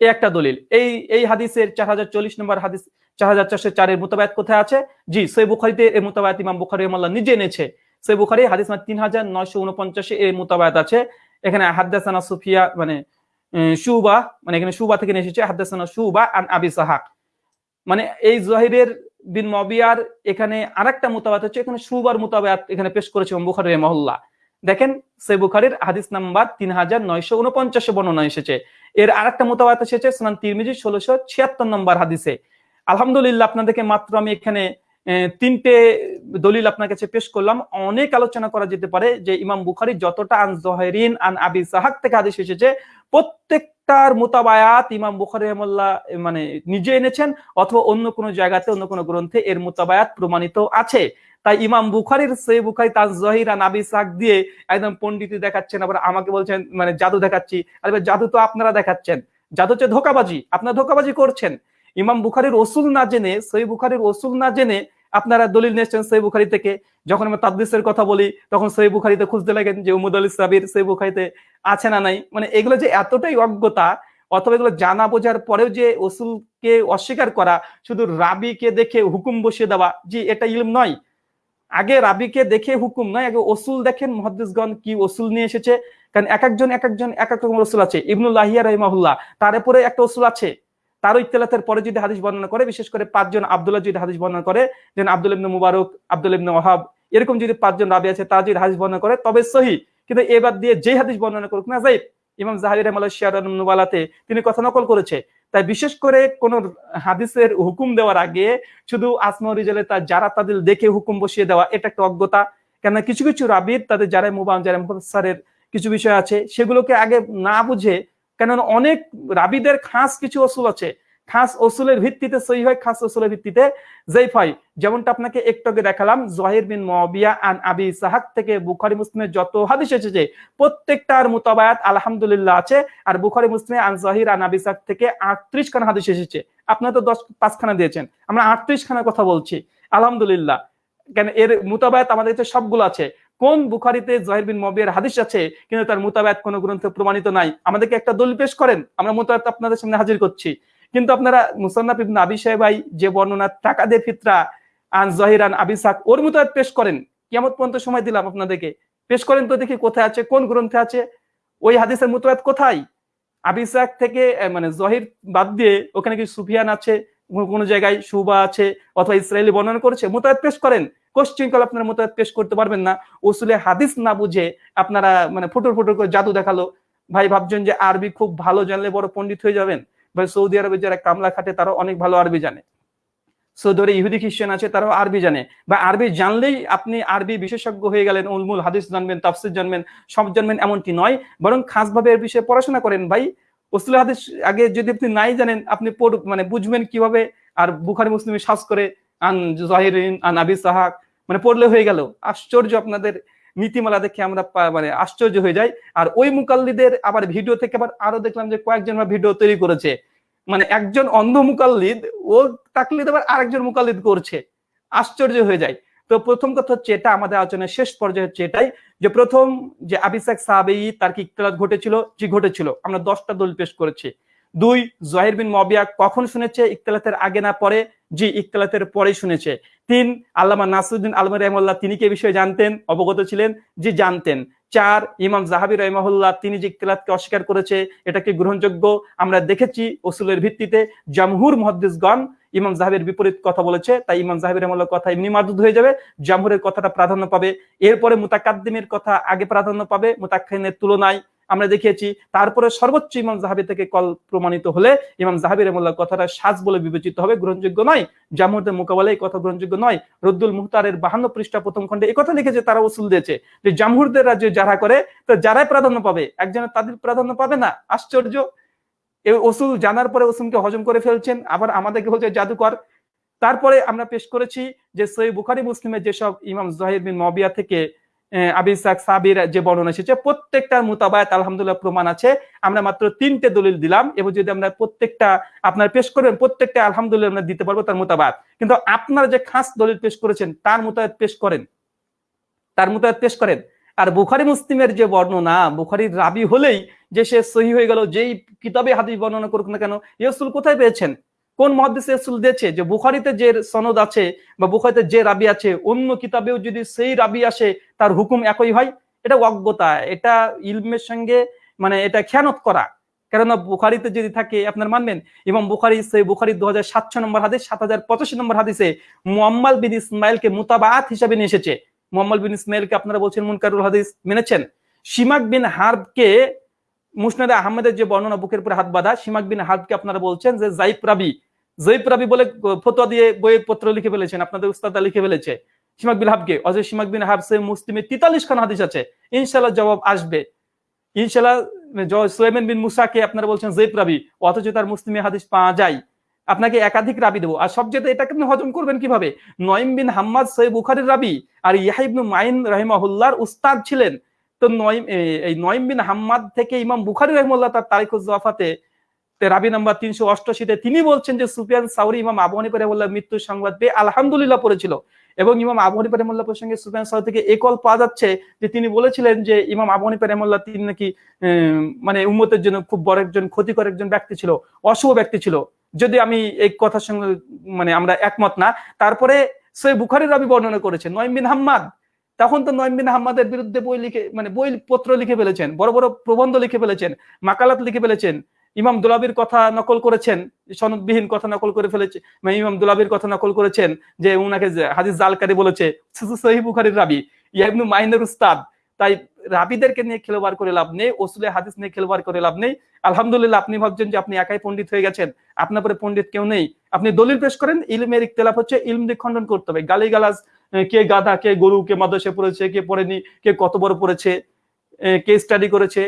এই একটা দলিল। এই এই হাদিসের চার হাজার চল্লিশ নম্বর হাদিস, চার হাজার চারশো চারের মোতাবায়াত কোথায় আছে? জি সে বুখারিতে এর মোতাবায়াত ইমাম বুখারি রহমাল্লাহ নিজে এনেছে। সে বুখারি, হাদিস মানে তিন হাজার নয়শো উনপঞ্চাশে এর মোতাবায়াত আছে। এখানে হাদ্দাসানা সুফিয়া মানে সুবা মানে এখানে সুবা থেকে এসেছে। হাদ্দাসানা সুবা আন আবি সাহাক। মানে এই জহিরের বিন মবিয়ার এখানে আরেকটা মোতাবাত হচ্ছে, এখানে সুবার মোতাবাত এখানে পেশ করেছে বুখারি মহল্লা দেখেন সে বুখারির হাদিস নাম্বার তিন হাজার নয়শো উনপঞ্চাশে বর্ণনা এসেছে। এর আরেকটা মোতাবাত এসেছে সুনান তিরমিজি ষোলোশো ছিয়াত্তর নম্বর হাদিসে। আলহামদুলিল্লাহ, আপনাদেরকে মাত্র আমি এখানে তিনটে দলিল আপনার কাছে পেশ করলাম। অনেক আলোচনা করা যেতে পারে যে ইমাম বুখারি যতটা আন জহেরিন, আন আবি সাহাক থেকে হাদিস এসেছে, প্রত্যেকটার মোতাবায়াত ইমাম বুখারি রহমল্লাহ মানে নিজে এনেছেন অথবা অন্য কোনো জায়গাতে, অন্য কোনো গ্রন্থে এর মোতাবায়াত প্রমাণিত আছে। তাই ইমাম বুখারির সে বুখারি তার জহিরা আন আবি সাহাক দিয়ে একদম পন্ডিতি দেখাচ্ছেন, আবার আমাকে বলছেন মানে জাদু দেখাচ্ছি। আরে জাদু তো আপনারা দেখাচ্ছেন। জাদু হচ্ছে ধোকাবাজি, আপনারা ধোকাবাজি করছেন। ইমাম বুখারির ওসুল না জেনে সই বুখারির ওসুল না জেনে আপনারা দলিল নিয়েছেন সই বুখারি থেকে। যখন আমরা তাদলিসের কথা বলি, তখন সই বুখারিতে খুঁজতে লাগেন যে উমুদ আল ইসলাবির সই বুখারিতে আছে না নাই। মানে এগুলো যে এতটাই অজ্ঞতা, অথবা এগুলো জানা বোঝার পরেও যে ওসুলকে অস্বীকার করা, শুধু রাবিকে দেখে হুকুম বসিয়ে দেওয়া, জি, এটা ইলম নয়। আগে রাবিকে দেখে হুকুম নয় আগে ওসুল দেখেন মহাদিসগণ কি ওসুল নিয়ে এসেছে? কারণ এক একজন এক একজন, এক এক রকম ওসুল আছে। ইবনুল্লাহিয়া রহিমাহুল্লাহ, তার উপরে একটা ওসুল আছে। তারও ইতলাতের পরে যদি হাদিস বর্ণনা করে, বিশেষ করে পাঁচজন আবদুল্লাহ যদি হাদিস বর্ণনা করে যেন আব্দুল ইবনে মুবারক, আব্দুল ইবনে ওহাব এরকম যদি পাঁচজন রাবি আছে, তারা যদি হাদিস বর্ণনা করে, তবে সহি। কিন্তু এবার দিয়ে যে হাদিস বর্ণনা করুক না যাই ইমাম জাহাবি রহমাল্লাহ শিয়ারাতে তিনি কথা নকল করেছে। তাই বিশেষ করে কোন হাদিসের হুকুম দেওয়ার আগে শুধু আসমা রিজালে তার যারা তাদের দেখে হুকুম বসিয়ে দেওয়া, এটা একটা অজ্ঞতা। কেন কিছু কিছু রাবির, তাদের যারা মুবান যারা মুখসারের কিছু বিষয় আছে, সেগুলোকে আগে না বুঝে, কেননা অনেক রাবিদের খাস কিছু অসুল আছে খাস ওসুলের ভিত্তিতে সই হয় খাস ওসুলের ভিত্তিতে। জেইফ হয় যেমনটা আপনাকে একটু আগে দেখালাম, জহির বিন মবিয়া আন আবি সাহাক থেকে বুখারি মুসলিমের যত হাদিস এসেছে, প্রত্যেকটার মোতাবায়াত আলহামদুলিল্লাহ আছে। আর বুখারি মুসলিমে আন জহির আন আবি সাহাক থেকে আটত্রিশ খানা হাদিস এসেছে। আপনারা তো দশ, পাঁচখানা দিয়েছেন। আমরা আটত্রিশ খানার কথা বলছি। আলহামদুলিল্লাহ। কেন এর মোতাবায়াত আমাদের কাছে সবগুলো আছে। কোন বুখারিতে জহির বিন মবিয়ার হাদিস আছে, কিন্তু তার মোতাবায়াত কোন গ্রন্থে প্রমাণিত নাই? আমাদেরকে একটা দলিল পেশ করেন। আমরা মোতাবায়াত আপনাদের সামনে হাজির করছি। কিন্তু আপনারা মুসান্নাফ ইবনে আবি সাহেবাই যে বর্ণনা টাকা দিয়ে ফিতরা আন জহিরান আবিসাক ওর মোতাবেক পেশ করেন। কেমন পর্যন্ত সময় দিলাম আপনাদেরকে। পেশ করেন তো দেখি কোথায় আছে, কোন গ্রন্থে আছে? ওই হাদিসের মোতাবেক কোথায়? আবিসাক থেকে মানে জহির বাদ দিয়ে ওখানে কি সুফিয়ান আছে? কোন জায়গায় সুবা আছে অথবা ইসরায়েলি বর্ণনা করেছে? মোতায়াত পেশ করেন। কোশ্চিন কল আপনারা মোতায়াত পেশ করতে পারবেন না। ওসুলে হাদিস না বুঝে আপনারা মানে ফুটুর ফুটুর করে জাদু দেখাল। ভাই ভাবছেন যে আরবি খুব ভালো জানলে বড় পণ্ডিত হয়ে যাবেন। বা সৌদি আরবে যারা কামলা খাটে তারা অনেক ভালো আরবি জানে। সৌদি ইহুদি খ্রিস্টান আছে, তারাও আরবি জানে। বা আরবি জানলেই আপনি আরবি বিশেষজ্ঞ হয়ে গেলেন, উলমুল হাদিস জানবেন, তাফসির জানবেন, সব জানবেন এমনটি নয়, বরং খাসভাবে এর বিষয়ে পড়াশোনা করেন। ভাই উসুল হাদিস আগে যদি আপনি নাই জানেন, আপনি মানে বুঝবেন কীভাবে, আর বুখারি, মুসলিমে শ্বাস করে, আন জাহিরিন আন আবি সাহাক মানে পড়লে হয়ে গেল। আশ্চর্য আপনাদের নীতিমালা দেখে আমরা মানে আশ্চর্য হয়ে যাই। আর ওই মুকাল্লিদের আবার ভিডিও থেকে আবার আরও দেখলাম যে কয়েকজন ভিডিও তৈরি করেছে। মানে একজন অন্ধ মুকাল্লিদ, ও তাকলিদ আবার আরেকজন মুকাল্লিদ করছে। আশ্চর্য হয়ে যায় তো প্রথম কথা হচ্ছে এটা আমাদের আলোচনার শেষ পর্যায়ে হচ্ছে এটাই যে প্রথম যে আবিসাক সাহাবেই তার কি ইকতলাত ঘটেছিল? জি, ঘটেছিল। আমরা দশটা দলিল পেশ করেছি। দুই, জহির বিন মবিয়া কখন শুনেছে? ইকতলাতের আগে না পরে? জি, ইকতলাতের পরে শুনেছে। তিন, আল্লামা নাসরুদ্দিন আলম রহমাল্লাহ তিনি কে বিষয়ে জানতেন? অবগত ছিলেন? জি, জানতেন। চার, ইমাম জাহাবি রহমাহুল্লাহ, তিনি যে ইকতলাতকে অস্বীকার করেছে এটাকে গ্রহণযোগ্য? আমরা দেখেছি ওসুলের ভিত্তিতে জামহুর মহাদ্দিসগণ ইমাম জাহাবের বিপরীত কথা বলেছে, তাই ইমাম জাহাবি রহমাল্লাহ কথা এমনি মারদুদ হয়ে যাবে, জামহুরের কথাটা প্রাধান্য পাবে। এরপরে মুতাকাদ্দিমের কথা আগে প্রাধান্য পাবে মুতাক্ষিনের তুলনায় আমরা দেখিয়েছি। তারপরে সর্বোচ্চ ইমাম জাহাবি থেকে কল প্রমাণিত হলে ইমাম জাহাবি রহমাল্লাহ কথাটা সাজ বলে বিবেচিত হবে, গ্রহণযোগ্য নয়। জামহুরদের মোকাবেলায় কথা গ্রহণযোগ্য নয়। রদ্দুল মুহতারের বাহান্ন পৃষ্ঠা প্রথম খণ্ডে কথা লিখেছে তারা উসুল দিয়েছে যে জামহুরদের রাজ্যে যারা করে, তো যারাই প্রাধান্য পাবে? একজনের তাদের প্রাধান্য পাবে না? আশ্চর্য। এই ওসুল জানার পরে ওসুলকে হজম করে ফেলছেন, আবার আমাদেরকে বলছে জাদুকর। তারপরে আমরা পেশ করেছি যে সই বুখারি, মুসলিমের যেসব ইমাম জাহির বিন মবিয়া থেকে আহ, আবি ইসাক সাবির যে বর্ণনা এসেছে প্রত্যেকটার মোতাবায়াত আলহামদুলিল্লাহ প্রমাণ আছে। আমরা মাত্র তিনটে দলিল দিলাম এবং যদি আমরা প্রত্যেকটা আপনার পেশ করবেন প্রত্যেকটা আলহামদুলিল্লাহ আমরা দিতে পারব তার মোতাবায়াত। কিন্তু আপনারা যে খাস দলিল পেশ করেছেন তার মোতাবেক পেশ করেন। তার মোতাবেক পেশ করেন। আর বুখারি মুসলিমের যে বর্ণনা বুখারির রাবি হলেই যে সে সহি হয়ে গেল যেই কিতাবে হাদিস বর্ণনা করুক না কেন ইয়সুল কোথায় পেয়েছেন? কোন মহাদিস ইয়সুল দিয়েছে? যে বুখারিতে যে সনদ আছে বা বুখারিতে যে রাবি আছে অন্য কিতাবেও যদি সেই রাবি আসে তার হুকুম একই হয়। এটা অজ্ঞতা, এটা ইলমের সঙ্গে মানে এটা খেয়ানত করা। কেননা বুখারিতে যদি থাকে, আপনার মানবেন এবং বুখারি সেই বুখারি দু হাজার সাতশো নম্বর হাদিস সাত হাজার পঁচাশি নম্বর হাদিসে মোহাম্মদ বিন ইসমাইলকে মুতাবাত হিসাবে নিয়ে এসেছে। মোহাম্মদ বিন ইসমাইলকে আপনারা বলছেন মুনকারুল হাদিস, মেনেছেন? শিমাক বিন হার্বকে মুসনাদে আহমেদের যে বর্ণনা বুকের উপরে হাত বাঁধা, শিমাক বিন হার্বকে আপনারা বলছেন যে জাইফ রাবি। জৈব রাবি বলে ফতোয়া দিয়ে বইয়ের পত্র লিখে ফেলেছেন, আপনাদের উস্তাদা লিখে ফেলেছে। বিন হাবকে, অজয় শিমাক বিন হাব সে মুসলিমে তিতাল্লিশ খান হাদিস আছে। ইনশাল্লাহ জবাব আসবে। ইনশাল্লাহ সোয়েমেন বিন মুসাকে আপনারা বলছেন জৈব রাবি, অথচ তার মুসলিমে হাদিস পাওয়া যায়। আপনাকে একাধিক রাবি দেবো। আর সবচেয়ে এটাকে আপনি হজম করবেন কীভাবে? বিন হাম্মাদ সৈয়দ বুখারির রাবি আর ইয়াহিবনু মাইন রহিমাহুল্লাহর উস্তাদ ছিলেন। তো নয়ম এই নয়ম বিন হাম্মাদ থেকে ইমাম বুখারি রহিমুল্লাহ তার তারিখুজ জাফাতে রাবি নাম্বার তিনশো অষ্টআশিতে তিনি বলছেন যে সুফিয়ান সাউরি ইমাম আবু হানিফা রহমুল্লাহ মৃত্যুর সংবাদ পেয়ে আলহামদুলিল্লাহ পড়েছিল। এবং ইমাম আবু হানিফা প্রসঙ্গে সুফিয়ান সাউরি থেকে একল পাওয়া যাচ্ছে যে তিনি বলেছিলেন যে ইমাম আবু হানিফা তিনি নাকি মানে উম্মতের জন্য খুব বড় একজন ক্ষতিকর একজন ব্যক্তি ছিল, অশুভ ব্যক্তি ছিল। যদি আমি এই কথার সঙ্গে মানে আমরা একমত না, তারপরে সে বুখারির রাবি বর্ণনা করেছেন নয়ম বিন হাম্মাদ। তখন তো নয়ম বিন হাম্মাদের বিরুদ্ধে বই লিখে মানে বই পত্র লিখে ফেলেছেন, বড় বড় প্রবন্ধ লিখে ফেলেছেন, মাকালাত লিখে ফেলেছেন। ইমাম দুলাবির কথা নকল করেছেন, সনদবিহীন কথা নকল করে ফেলেছে মানে ইমাম দুলাবির কথা নকল করেছেন যে উনাকে হাদিস জালকারি বলেছে রাবি ইয়াবনু মাইনের উস্তাদ। তাই রাবিদেরকে নিয়ে খেলোবার করে লাভ নেই, ওসুলে হাদিস নিয়ে খেলোবার করে লাভ নেই। আলহামদুলিল্লাহ, আপনি ভাবছেন যে আপনি একাই পণ্ডিত হয়ে গেছেন, আপনার পরে পণ্ডিত কেউ নেই। আপনি দলিল পেশ করেন, ইলমের ইখতলাফ হচ্ছে ইলম দিয়ে খণ্ডন করতে হবে। গালি গালাজ কে গাধা, কে গরু, কে মাদসে পড়েছে, কে পড়েনি, কে কত বড় পড়েছে কে স্টাডি করেছে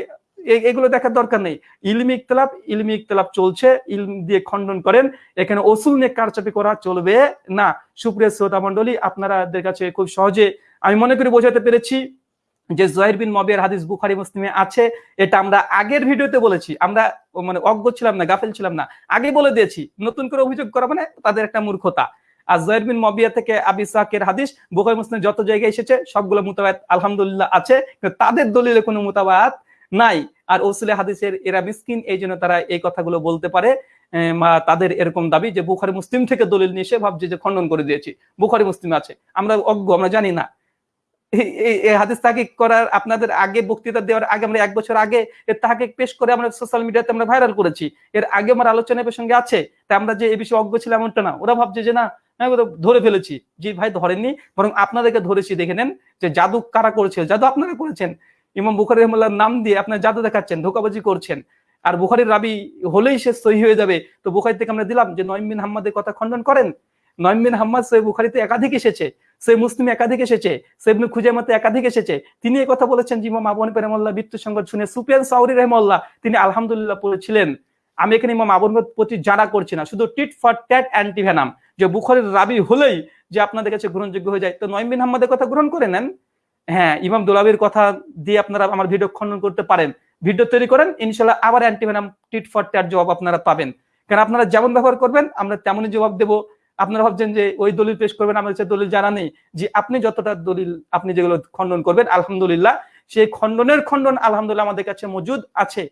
এগুলো দেখার দরকার নেই। ইলমি ইখতলাফ ইলমি ইখতলাফ চলছে, ইলম দিয়ে খণ্ডন করেন। এখানে ওসুল নিয়ে কারচাপি করা চলবে না। সুপ্রিয় শ্রোতা মন্ডলী আপনারাদের কাছে খুব সহজে আমি মনে করি বোঝাতে পেরেছি যে জহির বিন মবিয়ার হাদিস বুখারি, মুসলিমে আছে। এটা আমরা আগের ভিডিওতে বলেছি। আমরা মানে অজ্ঞ ছিলাম না, গাফেল ছিলাম না। আগে বলে দিয়েছি, নতুন করে অভিযোগ করা মানে তাদের একটা মূর্খতা। আর জহির বিন মবিয়া থেকে আবি হাদিস, বুখারি, মুসলিম যত জায়গায় এসেছে, সবগুলো মোতাবায়াত আলহামদুলিল্লাহ আছে। তাদের দলিলে কোনো মোতাবায়াত নাই। আর ওসুলে হাদিসের এরা মিসকিন এই জন্য তারা এই কথাগুলো বলতে পারে। তাদের এরকম দাবি যে বুখারি মুসলিম থেকে দলিল নিয়ে এসে ভাবছে যে খণ্ডন করে দিয়েছি। বুখারি মুসলিম আছে। আমরা অজ্ঞ, আমরা জানি না। হাদিস করার, আপনাদের আগে বক্তৃতা দেওয়ার আগে আমরা এক বছর আগে এর তাহকিক পেশ করে আমরা সোশ্যাল মিডিয়াতে আমরা ভাইরাল করেছি। এর আগে আমার আলোচনা সঙ্গে আছে। তা আমরা যে এই বিষয়ে অজ্ঞ ছিলাম এমনটা না। ওরা ভাবছে যে না ধরে ফেলেছি। জি ভাই, ধরেননি। বরং আপনাদেরকে ধরেছি, দেখে নেন যে জাদু কারা করেছে জাদু আপনারা করেছেন। ইমাম বুখারি রহমাল্লাহর নাম দিয়ে আপনার জাদু দেখাচ্ছেন, ধোকাবাজি করছেন, আর বুখারির রাবি হলেই সে সহি হয়ে যাবে। তো বুখারি থেকে আমরা দিলাম যে নয়ম বিন হাম্মাদের কথা খণ্ডন করেন। নয়ম বিন হাম্মাদ সৈব বুখারিতে একাধিক এসেছে সে মুসলিম একাধিক এসেছে সেবনু খুজামাতে একাধিক এসেছে। তিনি কথা বলেছেন যে ইমাম আবু হানিফা রহমাল্লাহ মৃত্যু সংবাদ শুনে সুফিয়ান সাউরি রহমাল্লাহ তিনি আলহামদুলিল্লাহ পড়েছিলেন। আমি এখানে ইমাম আবু হানিফার প্রতি জানা করছি না, শুধু টিট ফর ট্যাট অ্যান্টিভেনাম যে বুখারির রাবি হলেই যে আপনাদের কাছে গ্রহণযোগ্য হয়ে যায়। তো নয়ম বিন হাম্মাদের কথা গ্রহণ করে নেন। হ্যাঁ ইমাম দোলাবির কথা দিয়ে আপনারা আমার ভিডিও খণ্ডন করতে পারেন। ভিডিও তৈরি করেন, ইনশাল্লাহ আবার অ্যান্টিভেনাম টিট ফর ট্যাট জবাব আপনারা পাবেন। কারণ আপনারা যেমন ব্যবহার করবেন, আমরা তেমনই জবাব দেবো। আপনারা ভাবছেন যে ওই দলিল পেশ করবেন আমার কাছে দলিল জানা নেই। যে আপনি যতটা দলিল, আপনি যেগুলো খণ্ডন করবেন, আলহামদুলিল্লাহ, সেই খণ্ডনের খণ্ডন আলহামদুলিল্লাহ আমাদের কাছে মজুদ আছে।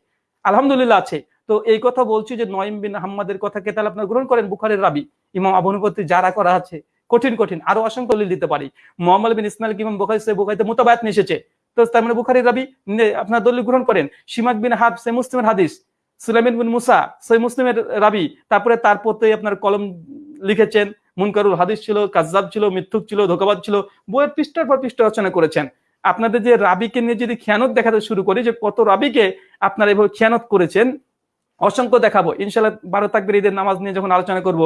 আলহামদুলিল্লাহ আছে। তো এই কথা বলছি যে নয়ম বিন আহম্মদের কথাকে তাহলে আপনারা গ্রহণ করেন, বুখারের রাবি। ইমাম আবনুপতি যারা করা আছে। কঠিন কঠিন, আরও অসংখ্য দলিল দিতে পারি। মোহাম্মদ বিন ইসমাইল ইমাম বুখারি সে বুখারিতে মোতাবায়াত এসেছে। তো তার মানে বুখারির রাবি আপনার দলিল গ্রহণ করেন। সিমাক বিন হাব সে মুসলিমের হাদিস। সুলাইমিন বিন মুসা সে মুসলিমের রাবি। তারপরে তার প্রতি আপনার কলম লিখেছেন। মুনকারুল হাদিস ছিল, কাজ্জাব ছিল, মিথ্যুক ছিল, ধোকাবাদ ছিল। বইয়ের পৃষ্ঠার পর পৃষ্ঠা রচনা করেছেন। আপনাদের যে রাবিকে নিয়ে যদি খেয়ানত দেখাতে শুরু করি, যে কত রাবিকে আপনারা এভাবে খেয়ানত করেছেন অসংখ্য দেখাবো। ইনশাল্লাহ বারো তাকবির ঈদের নামাজ নিয়ে যখন আলোচনা করব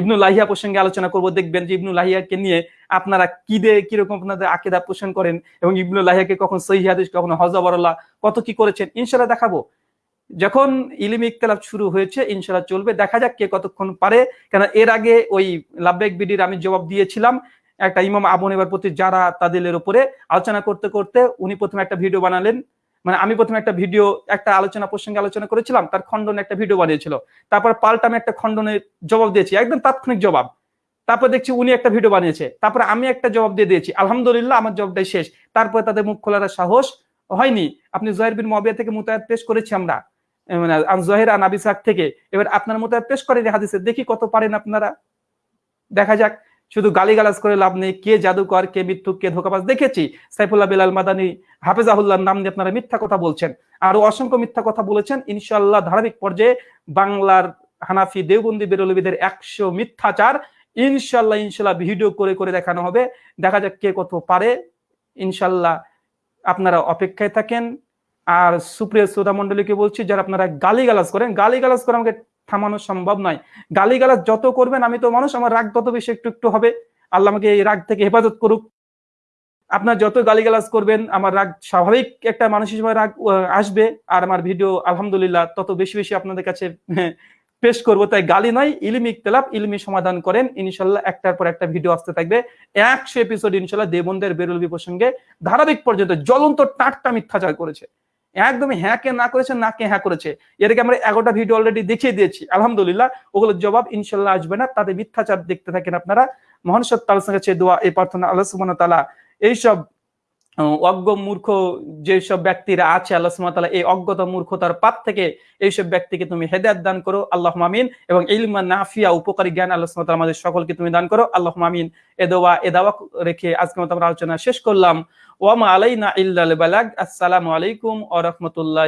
ইবনু লাহিয়া প্রসঙ্গে আলোচনা করব, দেখবেন যে ইবনুল লাহিয়াকে নিয়ে আপনারা কি দে কীরকম আপনাদের আকিদা পোষণ করেন এবং ইবনুল লাহিয়াকে কখন সহি হাদিস, কখনো হজবরল্লাহ কত কি করেছেন ইনশাল্লাহ দেখাবো। যখন ইলিম ইকতলাফ শুরু হয়েছে ইনশাল্লাহ চলবে। দেখা যাক কে কতক্ষণ পারে কেন এর আগে ওই লাভবেক বিডির আমি জবাব দিয়েছিলাম, একটা ইমাম আবন এবার প্রতি যারা তাদের উপরে আলোচনা করতে করতে উনি প্রথমে একটা ভিডিও বানালেন মানে আমি প্রথমে একটা ভিডিও, একটা আলোচনা প্রসঙ্গে আলোচনা করেছিলাম, তার খণ্ডনে একটা ভিডিও বানিয়েছিল। তারপর পাল্টা আমি একটা খণ্ডনের জবাব দিয়েছি, একদম তাৎক্ষণিক জবাব। তারপর দেখছি উনি একটা ভিডিও বানিয়েছে, তারপর আমি একটা জবাব দিয়ে দিয়েছি, আলহামদুলিল্লাহ, আমার জবাবটাই শেষ। তারপর তাদের মুখ খোলার সাহস হয়নি। আপনি জহের বিন মবিয়া থেকে মুতায়াত পেশ করেছি আমরা মানে জহের আন থেকে। এবার আপনার মতো পেশ করেন হাদিসে, দেখি কত পারেন আপনারা। দেখা যাক। শুধু গালিগালাজ করে লাভ নেই, কে জাদুকর, কে মিথ্যুক, কে ধোকাবাজ দেখেছি? সাইফুল্লাহ বিলাল মাদানি হাফেজাহুল্লাহ নাম দিয়ে আপনারা মিথ্যা কথা বলছেন। আরও অসংখ্য মিথ্যা কথা বলেছেন ইনশাল্লাহ ধারাবাহিক পর্যায়ে বাংলার হানাফি দেওবন্দি বেরলবিদের একশো মিথ্যাচার ইনশাল্লাহ ইনশাল্লাহ ভিডিও করে করে দেখানো হবে। দেখা যাক কে কত পারে। ইনশাল্লাহ আপনারা অপেক্ষায় থাকেন। আর সুপ্রিয় শ্রোতা মন্ডলীকে বলছি, যারা আপনারা গালিগালাজ করেন, গালিগালাজ করে আমাকে থামানো সম্ভব নয়। গালিগালাজ যত করবেন, আমি তো মানুষ, আমার রাগ তত বেশি একটু একটু হবে। আল্লাহ আমাকে এই রাগ থেকে হেফাজত করুক। আপনার যত গালিগালাজ করবেন, আমার রাগ স্বাভাবিক একটা মানুষ হিসেবে রাগ আসবে। আর আমার ভিডিও, আলহামদুলিল্লাহ, তত বেশি বেশি আপনাদের কাছে পেশ করব। তাই গালি নয়, ইলমি ইকতলাফ ইলমি সমাধান করেন। ইনশাল্লাহ একটার পর একটা ভিডিও আসতে থাকবে। একশো এপিসোড ইনশাল্লাহ দেবন্দের বেরলবি প্রসঙ্গে ধারাবাহিক পর্যন্ত জ্বলন্ত টাটটা মিথ্যাচার করেছে। একদমই হ্যাঁ কে না করেছে, না কে হ্যাঁ করেছে। আগে আমরা এগারোটা ভিডিও অলরেডি দেখিয়ে দিয়েছি। আলহামদুলিল্লাহ, ওগুলোর জবাব ইনশাল্লাহ আসবে না। তাদের মিথ্যাচার দেখতে থাকেন আপনারা। মহান সঙ্গে কাছে দোয়া, এই প্রার্থনা আল্লাহ সুবান তালা এইসব অজ্ঞ মূর্খ যেসব ব্যক্তিরা আছে, আল্লাহ সুমতাল্লাহ এই অজ্ঞতা মূর্খতার পাত থেকে এইসব ব্যক্তিকে তুমি হেদায়ত দান করো আল্লাহ মামিন এবং ইলমা নাফিয়া, উপকারী জ্ঞান আল্লাহ সুমতাল আমাদের সকলকে তুমি দান করো আল্লাহ মামিন এ দোয়া, এ দাওয়া রেখে আজকে মতো আমরা আলোচনা শেষ করলাম। ওয়ামা আলাইনা ইল্লাল বালাগ। আসসালামু আলাইকুম ও রাহমাতুল্লাহ।